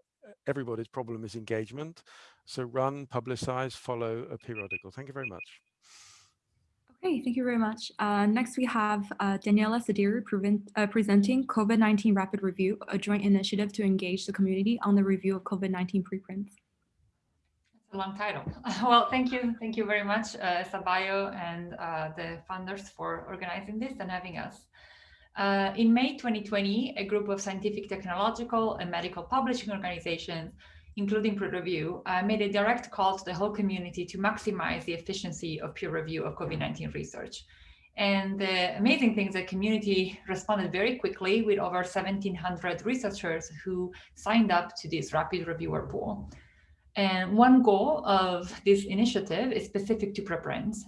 Speaker 12: everybody's problem is engagement. So run, publicize, follow a Peeriodical. Thank you very much.
Speaker 1: Okay, thank you very much. Uh, next, we have uh, Daniela Saderi uh, presenting COVID-19 Rapid Review, a joint initiative to engage the community on the review of COVID-19 preprints.
Speaker 13: That's a long title. Well, thank you. Thank you very much, uh, Sabayo and uh, the funders for organizing this and having us. Uh, in May 2020, a group of scientific, technological, and medical publishing organizations including PREreview, uh, made a direct call to the whole community to maximize the efficiency of peer review of COVID-19 research. And the amazing thing is the community responded very quickly with over 1700 researchers who signed up to this rapid reviewer pool. And one goal of this initiative is specific to preprints.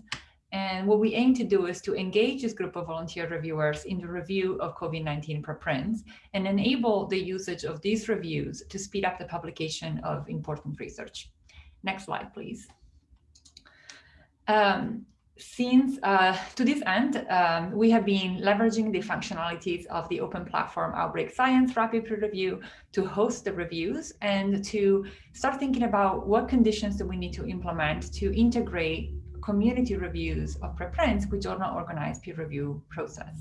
Speaker 13: And what we aim to do is to engage this group of volunteer reviewers in the review of COVID-19 preprints and enable the usage of these reviews to speed up the publication of important research. Next slide, please. Um, since uh, to this end, um, we have been leveraging the functionalities of the open platform Outbreak Science Rapid Review to host the reviews and to start thinking about what conditions do we need to implement to integrate community reviews of preprints with journal organized peer review process.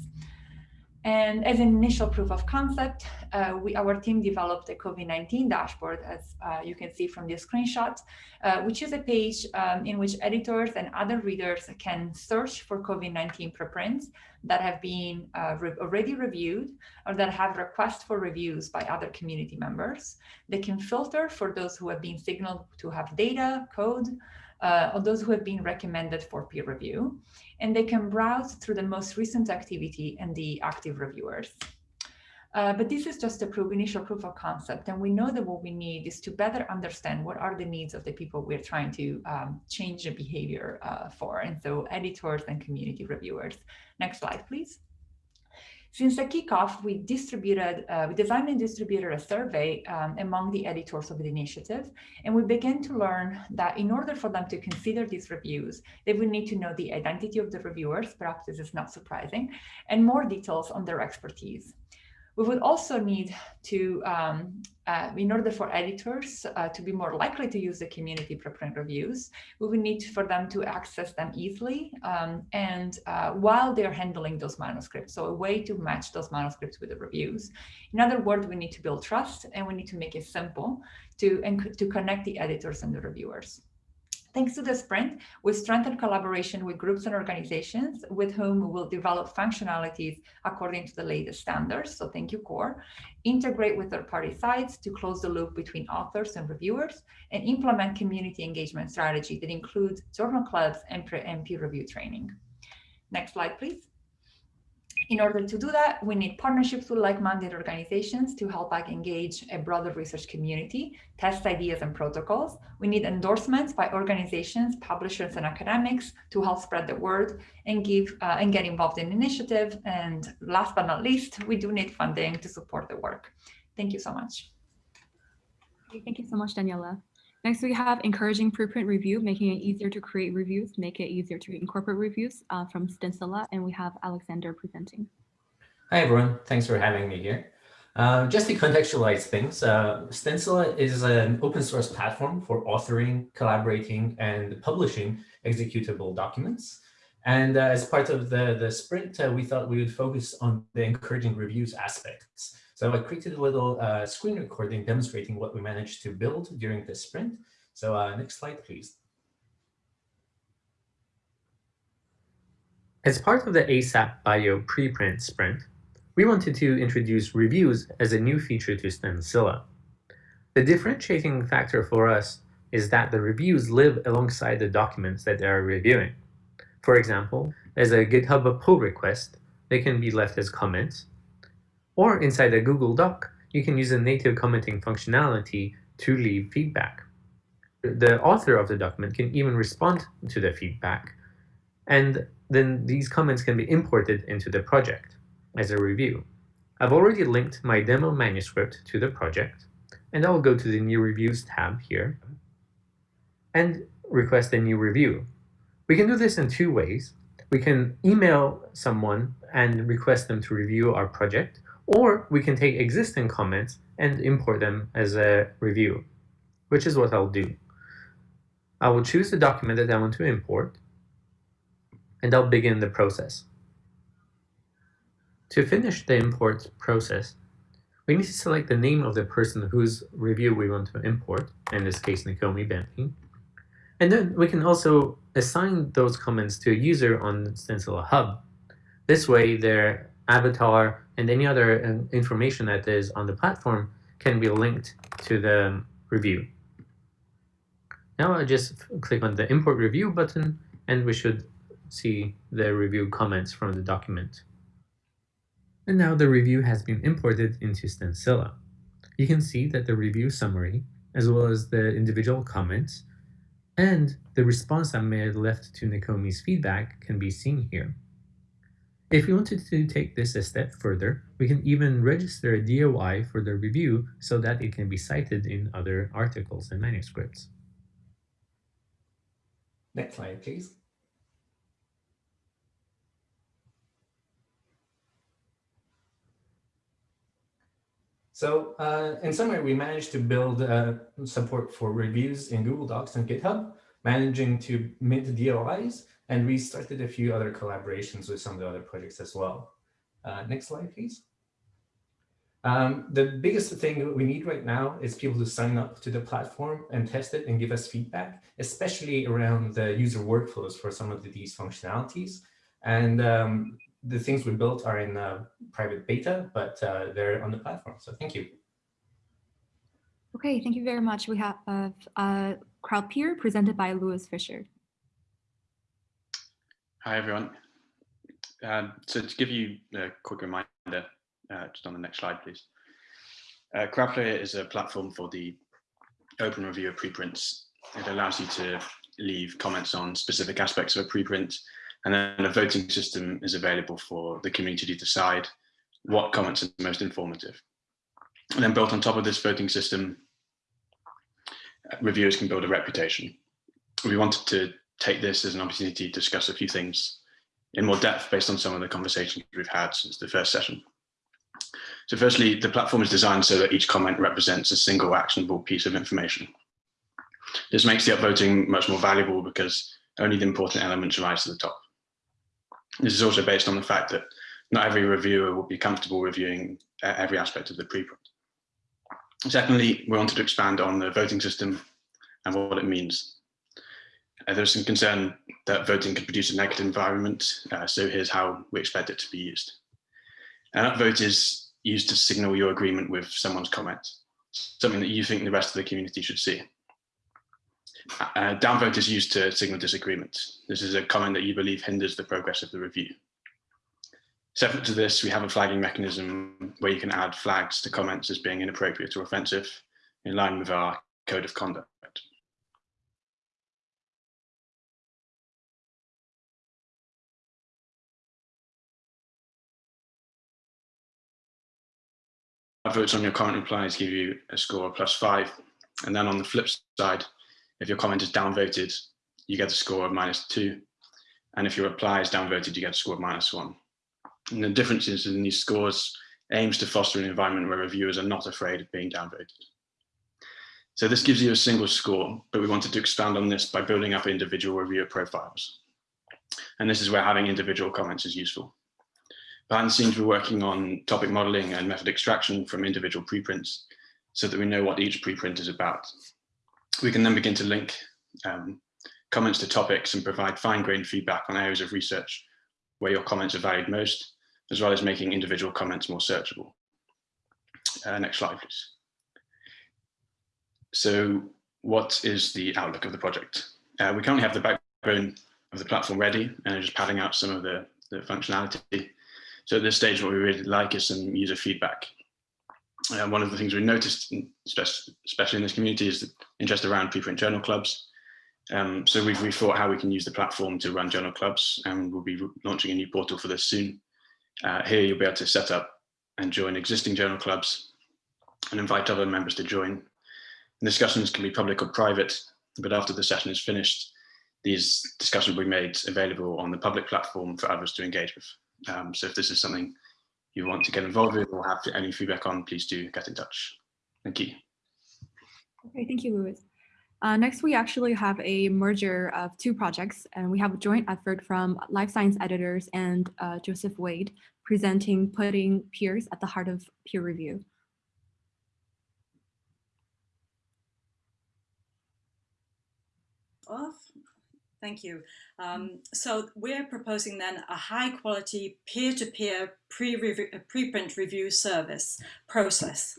Speaker 13: And as an initial proof of concept, uh, we, our team developed a COVID-19 dashboard, as uh, you can see from the screenshot, uh, which is a page um, in which editors and other readers can search for COVID-19 preprints that have been uh, re already reviewed or that have requests for reviews by other community members. They can filter for those who have been signaled to have data, code, uh, of those who have been recommended for peer review, and they can browse through the most recent activity and the active reviewers. Uh, but this is just a proof, initial proof of concept. And we know that what we need is to better understand what are the needs of the people we're trying to um, change the behavior uh, for. And so editors and community reviewers. Next slide, please. Since the kickoff, we distributed, uh, we designed and distributed a survey um, among the editors of the initiative, and we began to learn that in order for them to consider these reviews, they would need to know the identity of the reviewers, perhaps this is not surprising, and more details on their expertise. We would also need to, um, uh, in order for editors uh, to be more likely to use the community preprint reviews, we would need for them to access them easily and uh, while they're handling those manuscripts. So a way to match those manuscripts with the reviews. In other words, we need to build trust and we need to make it simple to, and to connect the editors and the reviewers. Thanks to the sprint, we strengthened collaboration with groups and organizations with whom we will develop functionalities according to the latest standards. So thank you, CORE. Integrate with third-party sites to close the loop between authors and reviewers, and implement community engagement strategy that includes journal clubs and peer review training. Next slide, please. In order to do that, we need partnerships with like-minded organizations to help us engage a broader research community, test ideas and protocols. We need endorsements by organizations, publishers, and academics to help spread the word and give uh, and get involved in initiative. And last but not least, we do need funding to support the work. Thank you so much.
Speaker 1: Thank you so much, Daniela. Next, we have encouraging preprint review, making it easier to create reviews, make it easier to incorporate reviews uh, from Stencila, and we have Alexander presenting.
Speaker 14: Hi, everyone. Thanks for having me here. Uh, just to contextualize things, uh, Stencila is an open source platform for authoring, collaborating, and publishing executable documents. And uh, as part of the, the sprint, uh, we thought we would focus on the encouraging reviews aspects. So I created a little uh, screen recording demonstrating what we managed to build during this sprint. So uh, next slide, please. As part of the ASAP Bio preprint sprint, we wanted to introduce reviews as a new feature to Stencila. The differentiating factor for us is that the reviews live alongside the documents that they are reviewing. For example, as a GitHub pull request, they can be left as comments, or inside a Google Doc, you can use a native commenting functionality to leave feedback. The author of the document can even respond to the feedback, and then these comments can be imported into the project as a review. I've already linked my demo manuscript to the project, and I'll go to the New Reviews tab here and request a new review. We can do this in two ways. We can email someone and request them to review our project, or we can take existing comments and import them as a review, which is what I'll do. I will choose the document that I want to import, and I'll begin the process. To finish the import process, we need to select the name of the person whose review we want to import, in this case, Nakomi Bentley. And then we can also assign those comments to a user on Stencila Hub. This way, their avatar and any other um, information that is on the platform can be linked to the review. Now I just click on the import review button and we should see the review comments from the document. And now the review has been imported into Stencila. You can see that the review summary, as well as the individual comments, and the response I made left to Nakomi's feedback can be seen here. If we wanted to take this a step further, we can even register a DOI for the review so that it can be cited in other articles and manuscripts. Next slide, please. So uh, in summary, we managed to build uh, support for reviews in Google Docs and GitHub, managing to mint DOIs and we started a few other collaborations with some of the other projects as well. Uh, next slide, please. Um, the biggest thing we need right now is people to sign up to the platform and test it and give us feedback, especially around the user workflows for some of the, these functionalities. And um, the things we built are in uh, private beta, but uh, they're on the platform. So thank you.
Speaker 1: Okay, thank you very much. We have uh, uh, CrowdPeer presented by Louis Fisher.
Speaker 15: Hi, everyone. Um, so to give you a quick reminder, uh, just on the next slide, please. Uh, is a platform for the open review of preprints. It allows you to leave comments on specific aspects of a preprint, and then a voting system is available for the community to decide what comments are most informative. And then built on top of this voting system, reviewers can build a reputation. We wanted to take this as an opportunity to discuss a few things in more depth based on some of the conversations we've had since the first session. So firstly, the platform is designed so that each comment represents a single actionable piece of information. This makes the upvoting much more valuable because only the important elements rise to the top. This is also based on the fact that not every reviewer will be comfortable reviewing uh, every aspect of the preprint. Secondly, we wanted to expand on the voting system and what it means. Uh, there's some concern that voting could produce a negative environment, uh, so here's how we expect it to be used. An upvote is used to signal your agreement with someone's comment, something that you think the rest of the community should see. Uh, downvote is used to signal disagreement. This is a comment that you believe hinders the progress of the review. Separate to this, we have a flagging mechanism where you can add flags to comments as being inappropriate or offensive in line with our code of conduct. Votes on your comment replies give you a score of plus five. And then on the flip side, if your comment is downvoted, you get a score of minus two. And if your reply is downvoted, you get a score of minus one. And the differences in these scores aims to foster an environment where reviewers are not afraid of being downvoted. So this gives you a single score, but we wanted to expand on this by building up individual reviewer profiles. And this is where having individual comments is useful. The scenes, we're working on topic modeling and method extraction from individual preprints so that we know what each preprint is about. We can then begin to link um, comments to topics and provide fine-grained feedback on areas of research where your comments are valued most, as well as making individual comments more searchable. Uh, next slide, please. So what is the outlook of the project? Uh, we currently have the backbone of the platform ready and are just padding out some of the, the functionality. So at this stage, what we really like is some user feedback. Uh, one of the things we noticed, especially in this community, is the interest around preprint journal clubs. Um, so we've rethought how we can use the platform to run journal clubs, and we'll be launching a new portal for this soon. Uh, here you'll be able to set up and join existing journal clubs and invite other members to join. And discussions can be public or private, but after the session is finished, these discussions will be made available on the public platform for others to engage with. Um, so if this is something you want to get involved with or have any feedback on, please do get in touch. Thank you.
Speaker 1: Okay, thank you, Louis. Uh, next, we actually have a merger of two projects, and we have a joint effort from Life Science Editors and uh, Joseph Wade presenting putting peers at the heart of peer review.
Speaker 16: Off. Thank you. Um, so we're proposing then a high quality peer-to-peer pre-print review service process.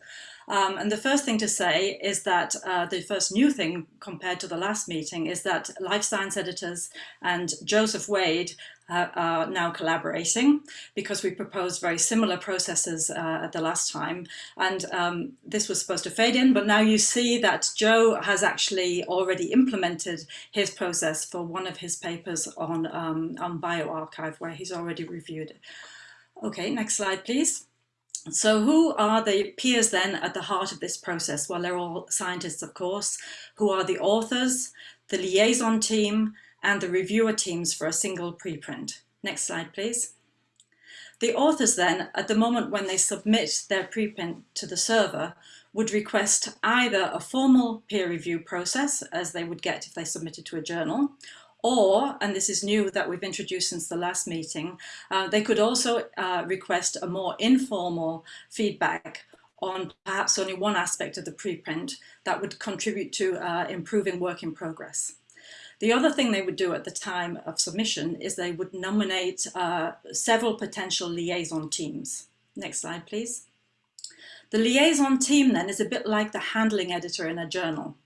Speaker 16: Um, and the first thing to say is that uh, the first new thing compared to the last meeting is that Life Science Editors and Joseph Wade uh, are now collaborating because we proposed very similar processes uh, at the last time. And um, this was supposed to fade in, but now you see that Joe has actually already implemented his process for one of his papers on, um, on bioRxiv, where he's already reviewed it. Okay, next slide, please. So who are the peers then at the heart of this process? Well, they're all scientists, of course, who are the authors, the liaison team, and the reviewer teams for a single preprint. Next slide, please. The authors then, at the moment when they submit their preprint to the server, would request either a formal peer review process, as they would get if they submitted to a journal, or, and this is new that we've introduced since the last meeting, uh, they could also uh, request a more informal feedback on perhaps only one aspect of the preprint that would contribute to uh, improving work in progress. The other thing they would do at the time of submission is they would nominate uh, several potential liaison teams. Next slide, please. The liaison team then is a bit like the handling editor in a journal.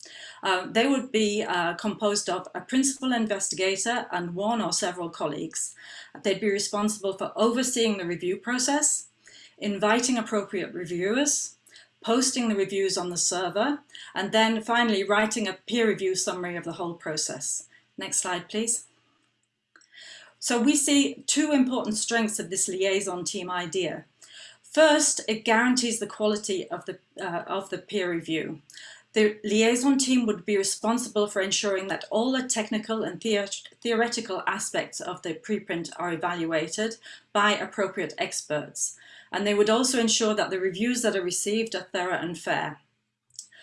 Speaker 16: Uh, they would be uh, composed of a principal investigator and one or several colleagues. They'd be responsible for overseeing the review process, inviting appropriate reviewers, posting the reviews on the server, and then finally writing a peer review summary of the whole process. Next slide, please. So we see two important strengths of this liaison team idea. First, it guarantees the quality of the, uh, of the peer review. The liaison team would be responsible for ensuring that all the technical and theoretical aspects of the preprint are evaluated by appropriate experts. And they would also ensure that the reviews that are received are thorough and fair.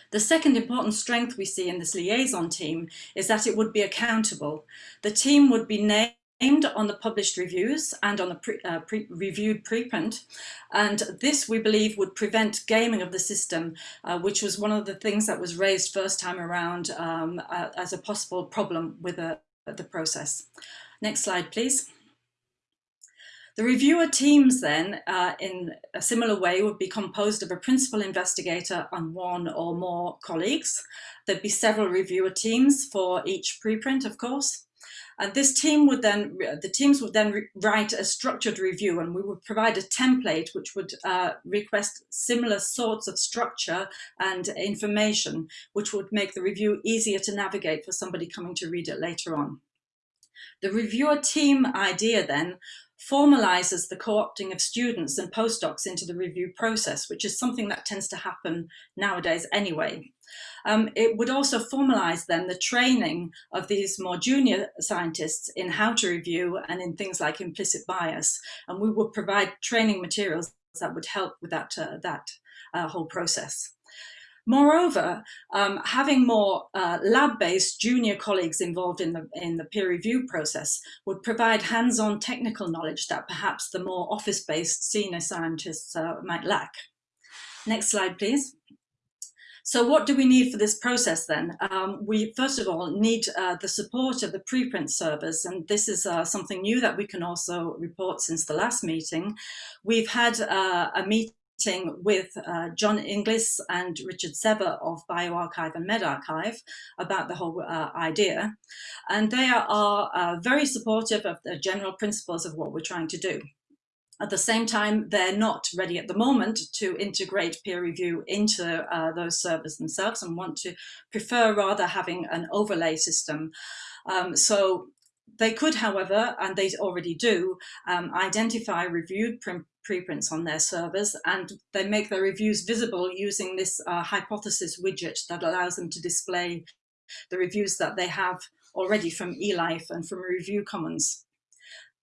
Speaker 16: The second important strength we see in this liaison team is that it would be accountable. The team would be named on the published reviews and on the pre, uh, pre reviewed preprint. And this, we believe, would prevent gaming of the system, uh, which was one of the things that was raised first time around um, uh, as a possible problem with the, the process. Next slide, please. The reviewer teams then, uh, in a similar way, would be composed of a principal investigator and one or more colleagues. There'd be several reviewer teams for each preprint, of course. And this team would then, the teams would then write a structured review and we would provide a template which would uh, request similar sorts of structure and information, which would make the review easier to navigate for somebody coming to read it later on. The reviewer team idea then formalizes the co-opting of students and postdocs into the review process, which is something that tends to happen nowadays anyway. Um, it would also formalize then the training of these more junior scientists in how to review and in things like implicit bias. And we would provide training materials that would help with that, uh, that uh, whole process. Moreover, um, having more uh, lab-based junior colleagues involved in the, in the peer review process would provide hands-on technical knowledge that perhaps the more office-based senior scientists uh, might lack. Next slide, please. So what do we need for this process then? Um, we first of all need uh, the support of the preprint servers and this is uh, something new that we can also report since the last meeting. We've had uh, a meeting with uh, John Inglis and Richard Sever of bioRxiv and medRxiv about the whole uh, idea. And they are uh, very supportive of the general principles of what we're trying to do. At the same time, they're not ready at the moment to integrate peer review into uh, those servers themselves and want to prefer rather having an overlay system. Um, so they could, however, and they already do, um, identify reviewed preprints on their servers and they make their reviews visible using this uh, hypothesis widget that allows them to display the reviews that they have already from eLife and from Review Commons.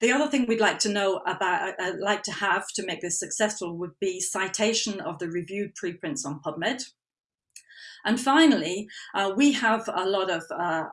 Speaker 16: The other thing we'd like to know about, uh, like to have to make this successful would be citation of the reviewed preprints on PubMed. And finally, uh, we have a lot of uh,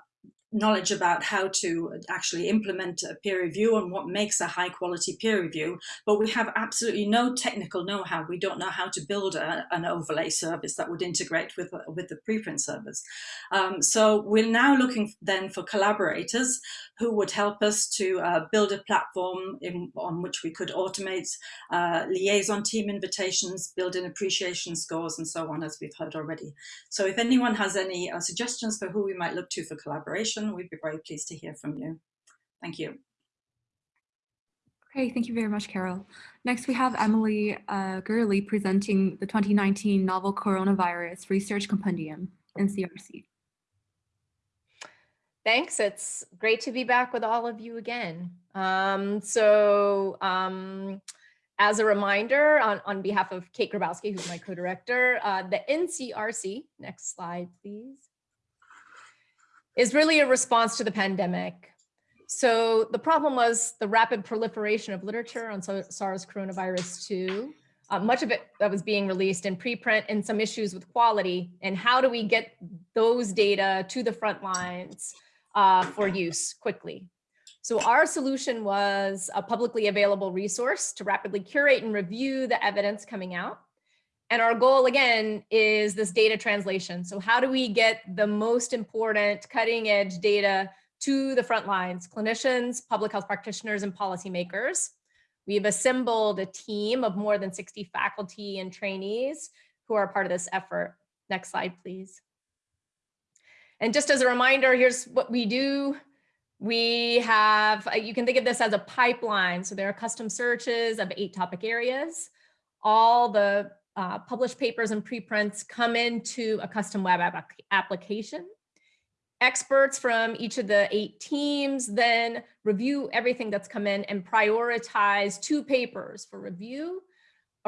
Speaker 16: knowledge about how to actually implement a peer review and what makes a high quality peer review, but we have absolutely no technical know-how. We don't know how to build a, an overlay service that would integrate with, with the preprint service. Um, so we're now looking then for collaborators who would help us to uh, build a platform in, on which we could automate uh, liaison team invitations, build in appreciation scores and so on, as we've heard already. So if anyone has any uh, suggestions for who we might look to for collaboration, we'd be very pleased to hear from you. Thank you.
Speaker 1: Okay, thank you very much, Carole. Next, we have Emily uh, Gurley presenting the 2019 Novel Coronavirus Research Compendium, NCRC.
Speaker 17: Thanks. It's great to be back with all of you again. Um, so um, as a reminder, on, on behalf of Kate Grabowski, who's my co-director, uh, the NCRC, next slide, please, is really a response to the pandemic. So the problem was the rapid proliferation of literature on SARS coronavirus 2, uh, much of it that was being released in preprint and some issues with quality. And how do we get those data to the front lines uh, for use quickly. So our solution was a publicly available resource to rapidly curate and review the evidence coming out. And our goal again is this data translation. So how do we get the most important cutting edge data to the front lines, clinicians, public health practitioners, and policymakers. We've assembled a team of more than 60 faculty and trainees who are part of this effort. Next slide, please. And just as a reminder, here's what we do. We have, uh, you can think of this as a pipeline. So there are custom searches of eight topic areas. All the uh, published papers and preprints come into a custom web app application. Experts from each of the eight teams then review everything that's come in and prioritize two papers for review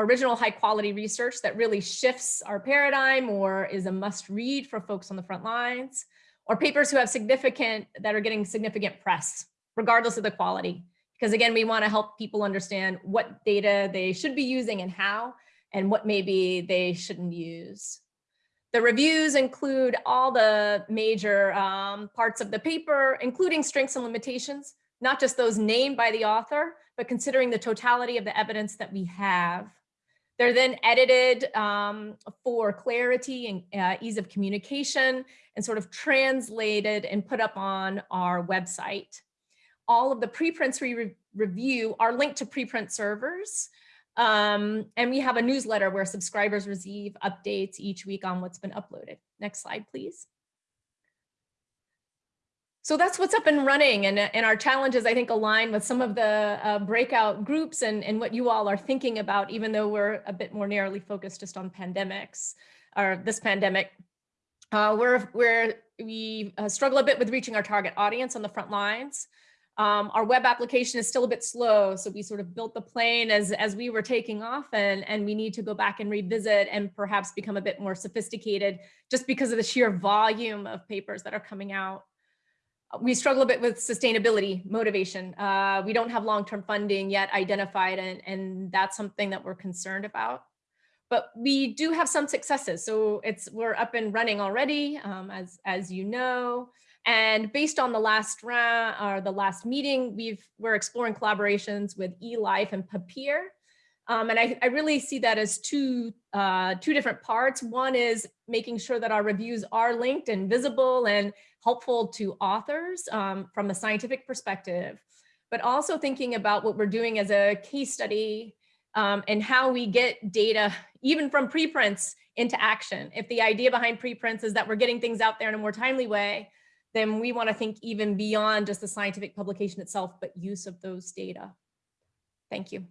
Speaker 17: original high quality research that really shifts our paradigm or is a must read for folks on the front lines, or papers who have significant, that are getting significant press, regardless of the quality. Because again, we wanna help people understand what data they should be using and how, and what maybe they shouldn't use. The reviews include all the major um, parts of the paper, including strengths and limitations, not just those named by the author, but considering the totality of the evidence that we have. They're then edited um, for clarity and uh, ease of communication and sort of translated and put up on our website. All of the preprints we re review are linked to preprint servers. Um, and we have a newsletter where subscribers receive updates each week on what's been uploaded. Next slide, please. So that's what's up and running and, and our challenges, I think, align with some of the uh, breakout groups and, and what you all are thinking about, even though we're a bit more narrowly focused just on pandemics or this pandemic. Uh, we're, we're, we uh, struggle a bit with reaching our target audience on the front lines. Um, our web application is still a bit slow, so we sort of built the plane as, as we were taking off and, and we need to go back and revisit and perhaps become a bit more sophisticated just because of the sheer volume of papers that are coming out we struggle a bit with sustainability motivation. Uh, we don't have long-term funding yet identified, and, and that's something that we're concerned about. But we do have some successes. So it's we're up and running already, um, as, as you know. And based on the last round or the last meeting, we've we're exploring collaborations with eLife and Papier. Um, and I, I, really see that as two, uh, two different parts. One is making sure that our reviews are linked and visible and helpful to authors um, from a scientific perspective, but also thinking about what we're doing as a case study um, and how we get data, even from preprints, into action. If the idea behind preprints is that we're getting things out there in a more timely way, then we want to think even beyond just the scientific publication itself, but use of those data. Thank you.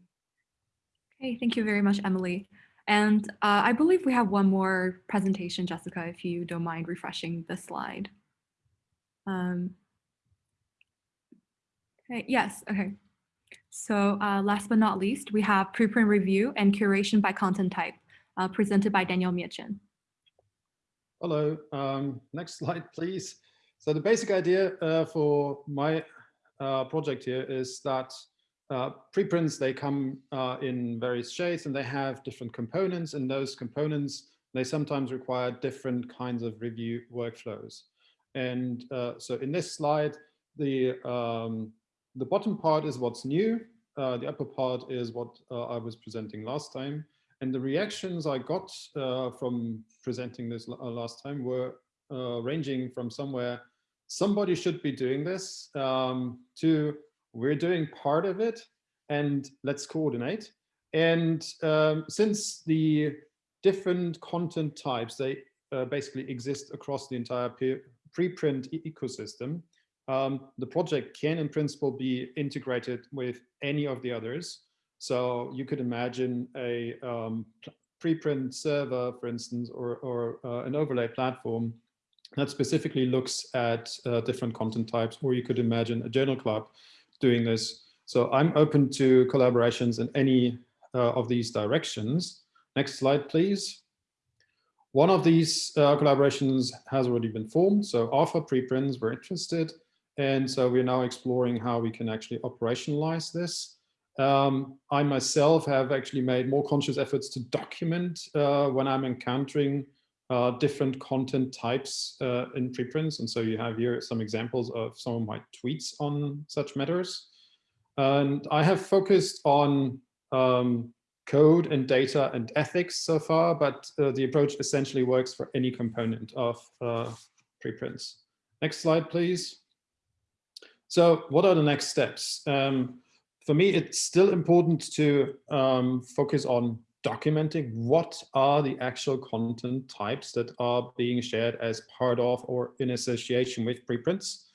Speaker 1: Okay, thank you very much, Emily. And uh, I believe we have one more presentation, Jessica, if you don't mind refreshing the slide. Um, okay, yes, okay. So uh, last but not least, we have preprint review and curation by content type uh, presented by Daniel Mietchen.
Speaker 18: Hello, um, next slide, please. So the basic idea uh, for my uh, project here is that uh, preprints, they come uh, in various shapes and they have different components and those components, they sometimes require different kinds of review workflows. And uh, so in this slide, the, um, the bottom part is what's new. Uh, the upper part is what uh, I was presenting last time. And the reactions I got from presenting this last time were ranging from somewhere, somebody should be doing this, um, to we're doing part of it and let's coordinate. And um, since the different content types, they basically exist across the entire preprint ecosystem, um, the project can in principle be integrated with any of the others. So you could imagine a um, preprint server, for instance, or, or uh, an overlay platform that specifically looks at uh, different content types, or you could imagine a journal club doing this. So I'm open to collaborations in any uh, of these directions. Next slide, please. One of these uh, collaborations has already been formed. So Alpha Preprints were interested. And so we're now exploring how we can actually operationalize this. Um, I myself have actually made more conscious efforts to document uh, when I'm encountering uh, different content types uh, in preprints. And so you have here some examples of some of my tweets on such matters. And I have focused on um, code and data and ethics so far, but uh, the approach essentially works for any component of uh, preprints. Next slide, please. So what are the next steps? Um, for me, it's still important to um, focus on documenting what are the actual content types that are being shared as part of or in association with preprints.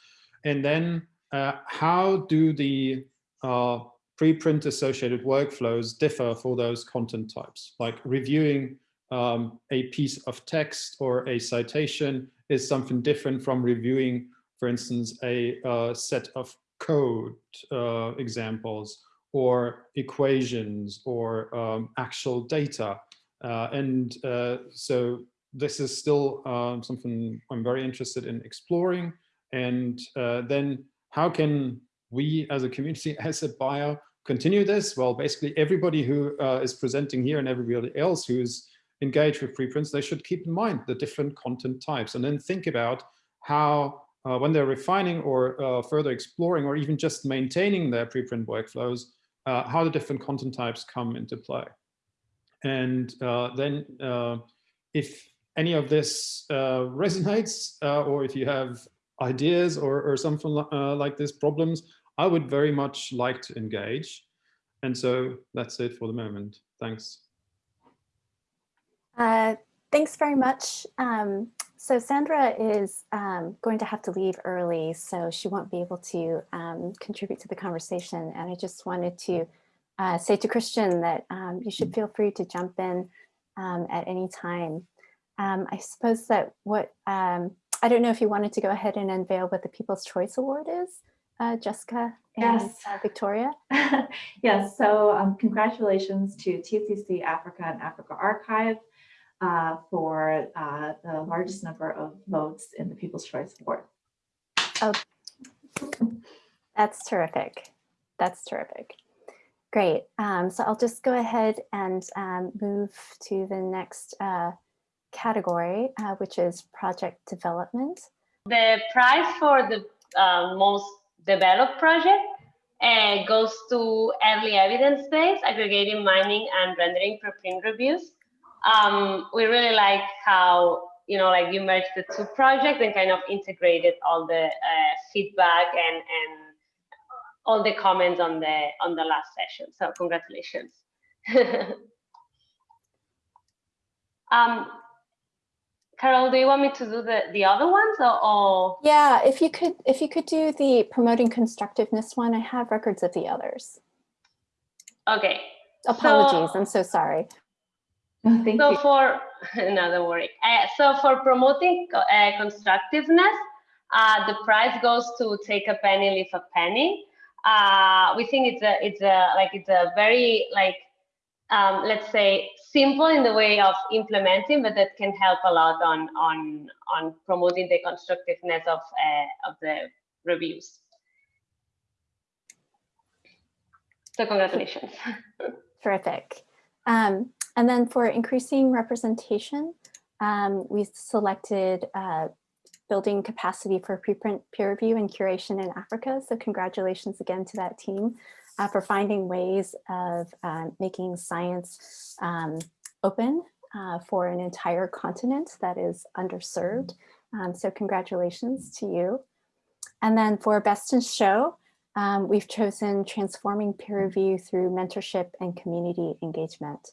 Speaker 18: And then uh, how do the uh, preprint associated workflows differ for those content types, like reviewing um, a piece of text or a citation is something different from reviewing, for instance, a uh, set of code uh, examples or equations or um, actual data. Uh, and uh, so this is still um, something I'm very interested in exploring. And uh, then how can we as a community, as a bio, continue this? Well, basically everybody who uh, is presenting here and everybody else who's engaged with preprints, they should keep in mind the different content types and then think about how, uh, when they're refining or further exploring or even just maintaining their preprint workflows, uh, how the different content types come into play. And uh, then uh, if any of this resonates or if you have ideas or, or something like this problems, I would very much like to engage. And so that's it for the moment. Thanks.
Speaker 19: Thanks very much. Um, so Sandra is um, going to have to leave early, so she won't be able to um, contribute to the conversation. And I just wanted to uh, say to Christian that um, you should feel free to jump in um, at any time. Um, I suppose that what, I don't know if you wanted to go ahead and unveil what the People's Choice Award is uh, Jessica and
Speaker 20: Yes.
Speaker 19: uh, Victoria?
Speaker 20: Yes, so um, congratulations to TCC Africa and AfricArXiv uh, for uh, the largest number of votes in the People's Choice Award.
Speaker 19: Oh, that's terrific. That's terrific. Great. Um, so I'll just go ahead and um, move to the next uh, category, uh, which is project development.
Speaker 21: The prize for the uh, most developed project uh, goes to early evidence-based aggregating, mining, and rendering preprint reviews. Um, we really like how you know, like you merged the two projects and kind of integrated all the uh, feedback and and all the comments on the on the last session. So congratulations. um, Carole, do you want me to do the, the other ones or, or?
Speaker 19: Yeah, if you could, if you could do the promoting constructiveness one, I have records of the others.
Speaker 21: Okay.
Speaker 19: Apologies,
Speaker 21: So-
Speaker 19: I'm so sorry.
Speaker 20: Thank
Speaker 21: so
Speaker 20: you.
Speaker 21: for no, don't worry. Uh, so for promoting uh, constructiveness, uh, the prize goes to take a penny, leave a penny. Uh, we think it's a it's a like it's a very like um, let's say simple in the way of implementing, but that can help a lot on on on promoting the constructiveness of uh, of the reviews. So congratulations.
Speaker 19: Terrific. Um, and then for increasing representation, um, we selected uh, building capacity for preprint peer review and curation in Africa. So congratulations again to that team uh, for finding ways of uh, making science um, open uh, for an entire continent that is underserved. Um, so congratulations to you. And then for best in show, um, we've chosen transforming peer review through mentorship and community engagement.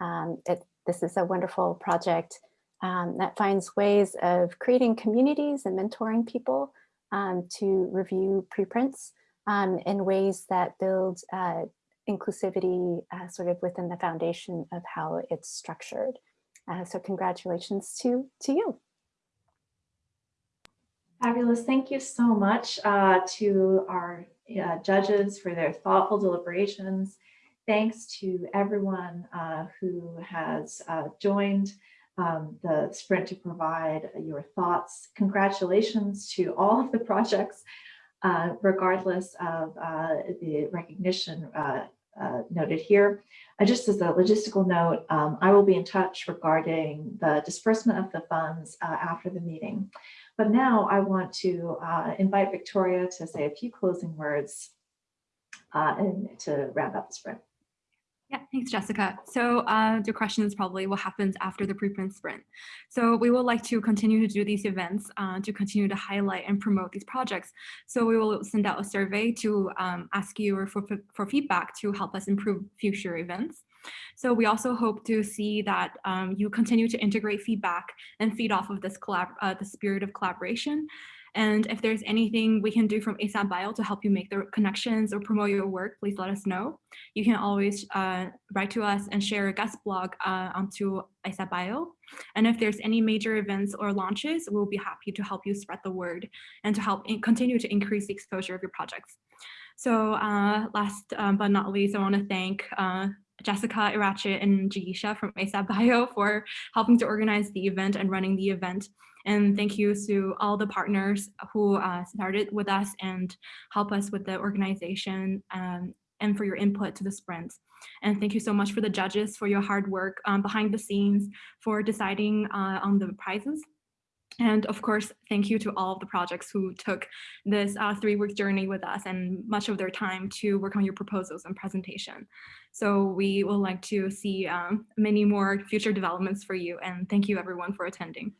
Speaker 19: Um, it, this is a wonderful project um, that finds ways of creating communities and mentoring people um, to review preprints um, in ways that build uh, inclusivity uh, sort of within the foundation of how it's structured. Uh, so congratulations to, to you.
Speaker 20: Fabulous. Thank you so much uh, to our uh, judges for their thoughtful deliberations. Thanks to everyone uh, who has uh, joined um, the sprint to provide your thoughts. Congratulations to all of the projects, uh, regardless of uh, the recognition uh, uh, noted here. Just as a logistical note, um, I will be in touch regarding the disbursement of the funds after the meeting. But now I want to invite Victoria to say a few closing words and to wrap up the sprint.
Speaker 1: Yeah, thanks, Jessica. So uh, your question is probably what happens after the preprint sprint. So we would like to continue to do these events uh, to continue to highlight and promote these projects. So we will send out a survey to um, ask you for, for feedback to help us improve future events. So we also hope to see that um, you continue to integrate feedback and feed off of this collab uh, the spirit of collaboration. And if there's anything we can do from ASAP Bio to help you make the connections or promote your work, please let us know. You can always uh, write to us and share a guest blog uh, onto ASAP Bio. And if there's any major events or launches, we'll be happy to help you spread the word and to help in continue to increase the exposure of your projects. So uh, last um, but not least, I want to thank uh, Jessica Iratxe and Jigisha from ASAP Bio for helping to organize the event and running the event. And thank you to all the partners who uh, started with us and help us with the organization um, and for your input to the sprints. And thank you so much for the judges for your hard work um, behind the scenes for deciding uh, on the prizes. And of course, thank you to all of the projects who took this uh, three-week journey with us and much of their time to work on your proposals and presentation. So we will like to see um, many more future developments for you. And thank you everyone for attending.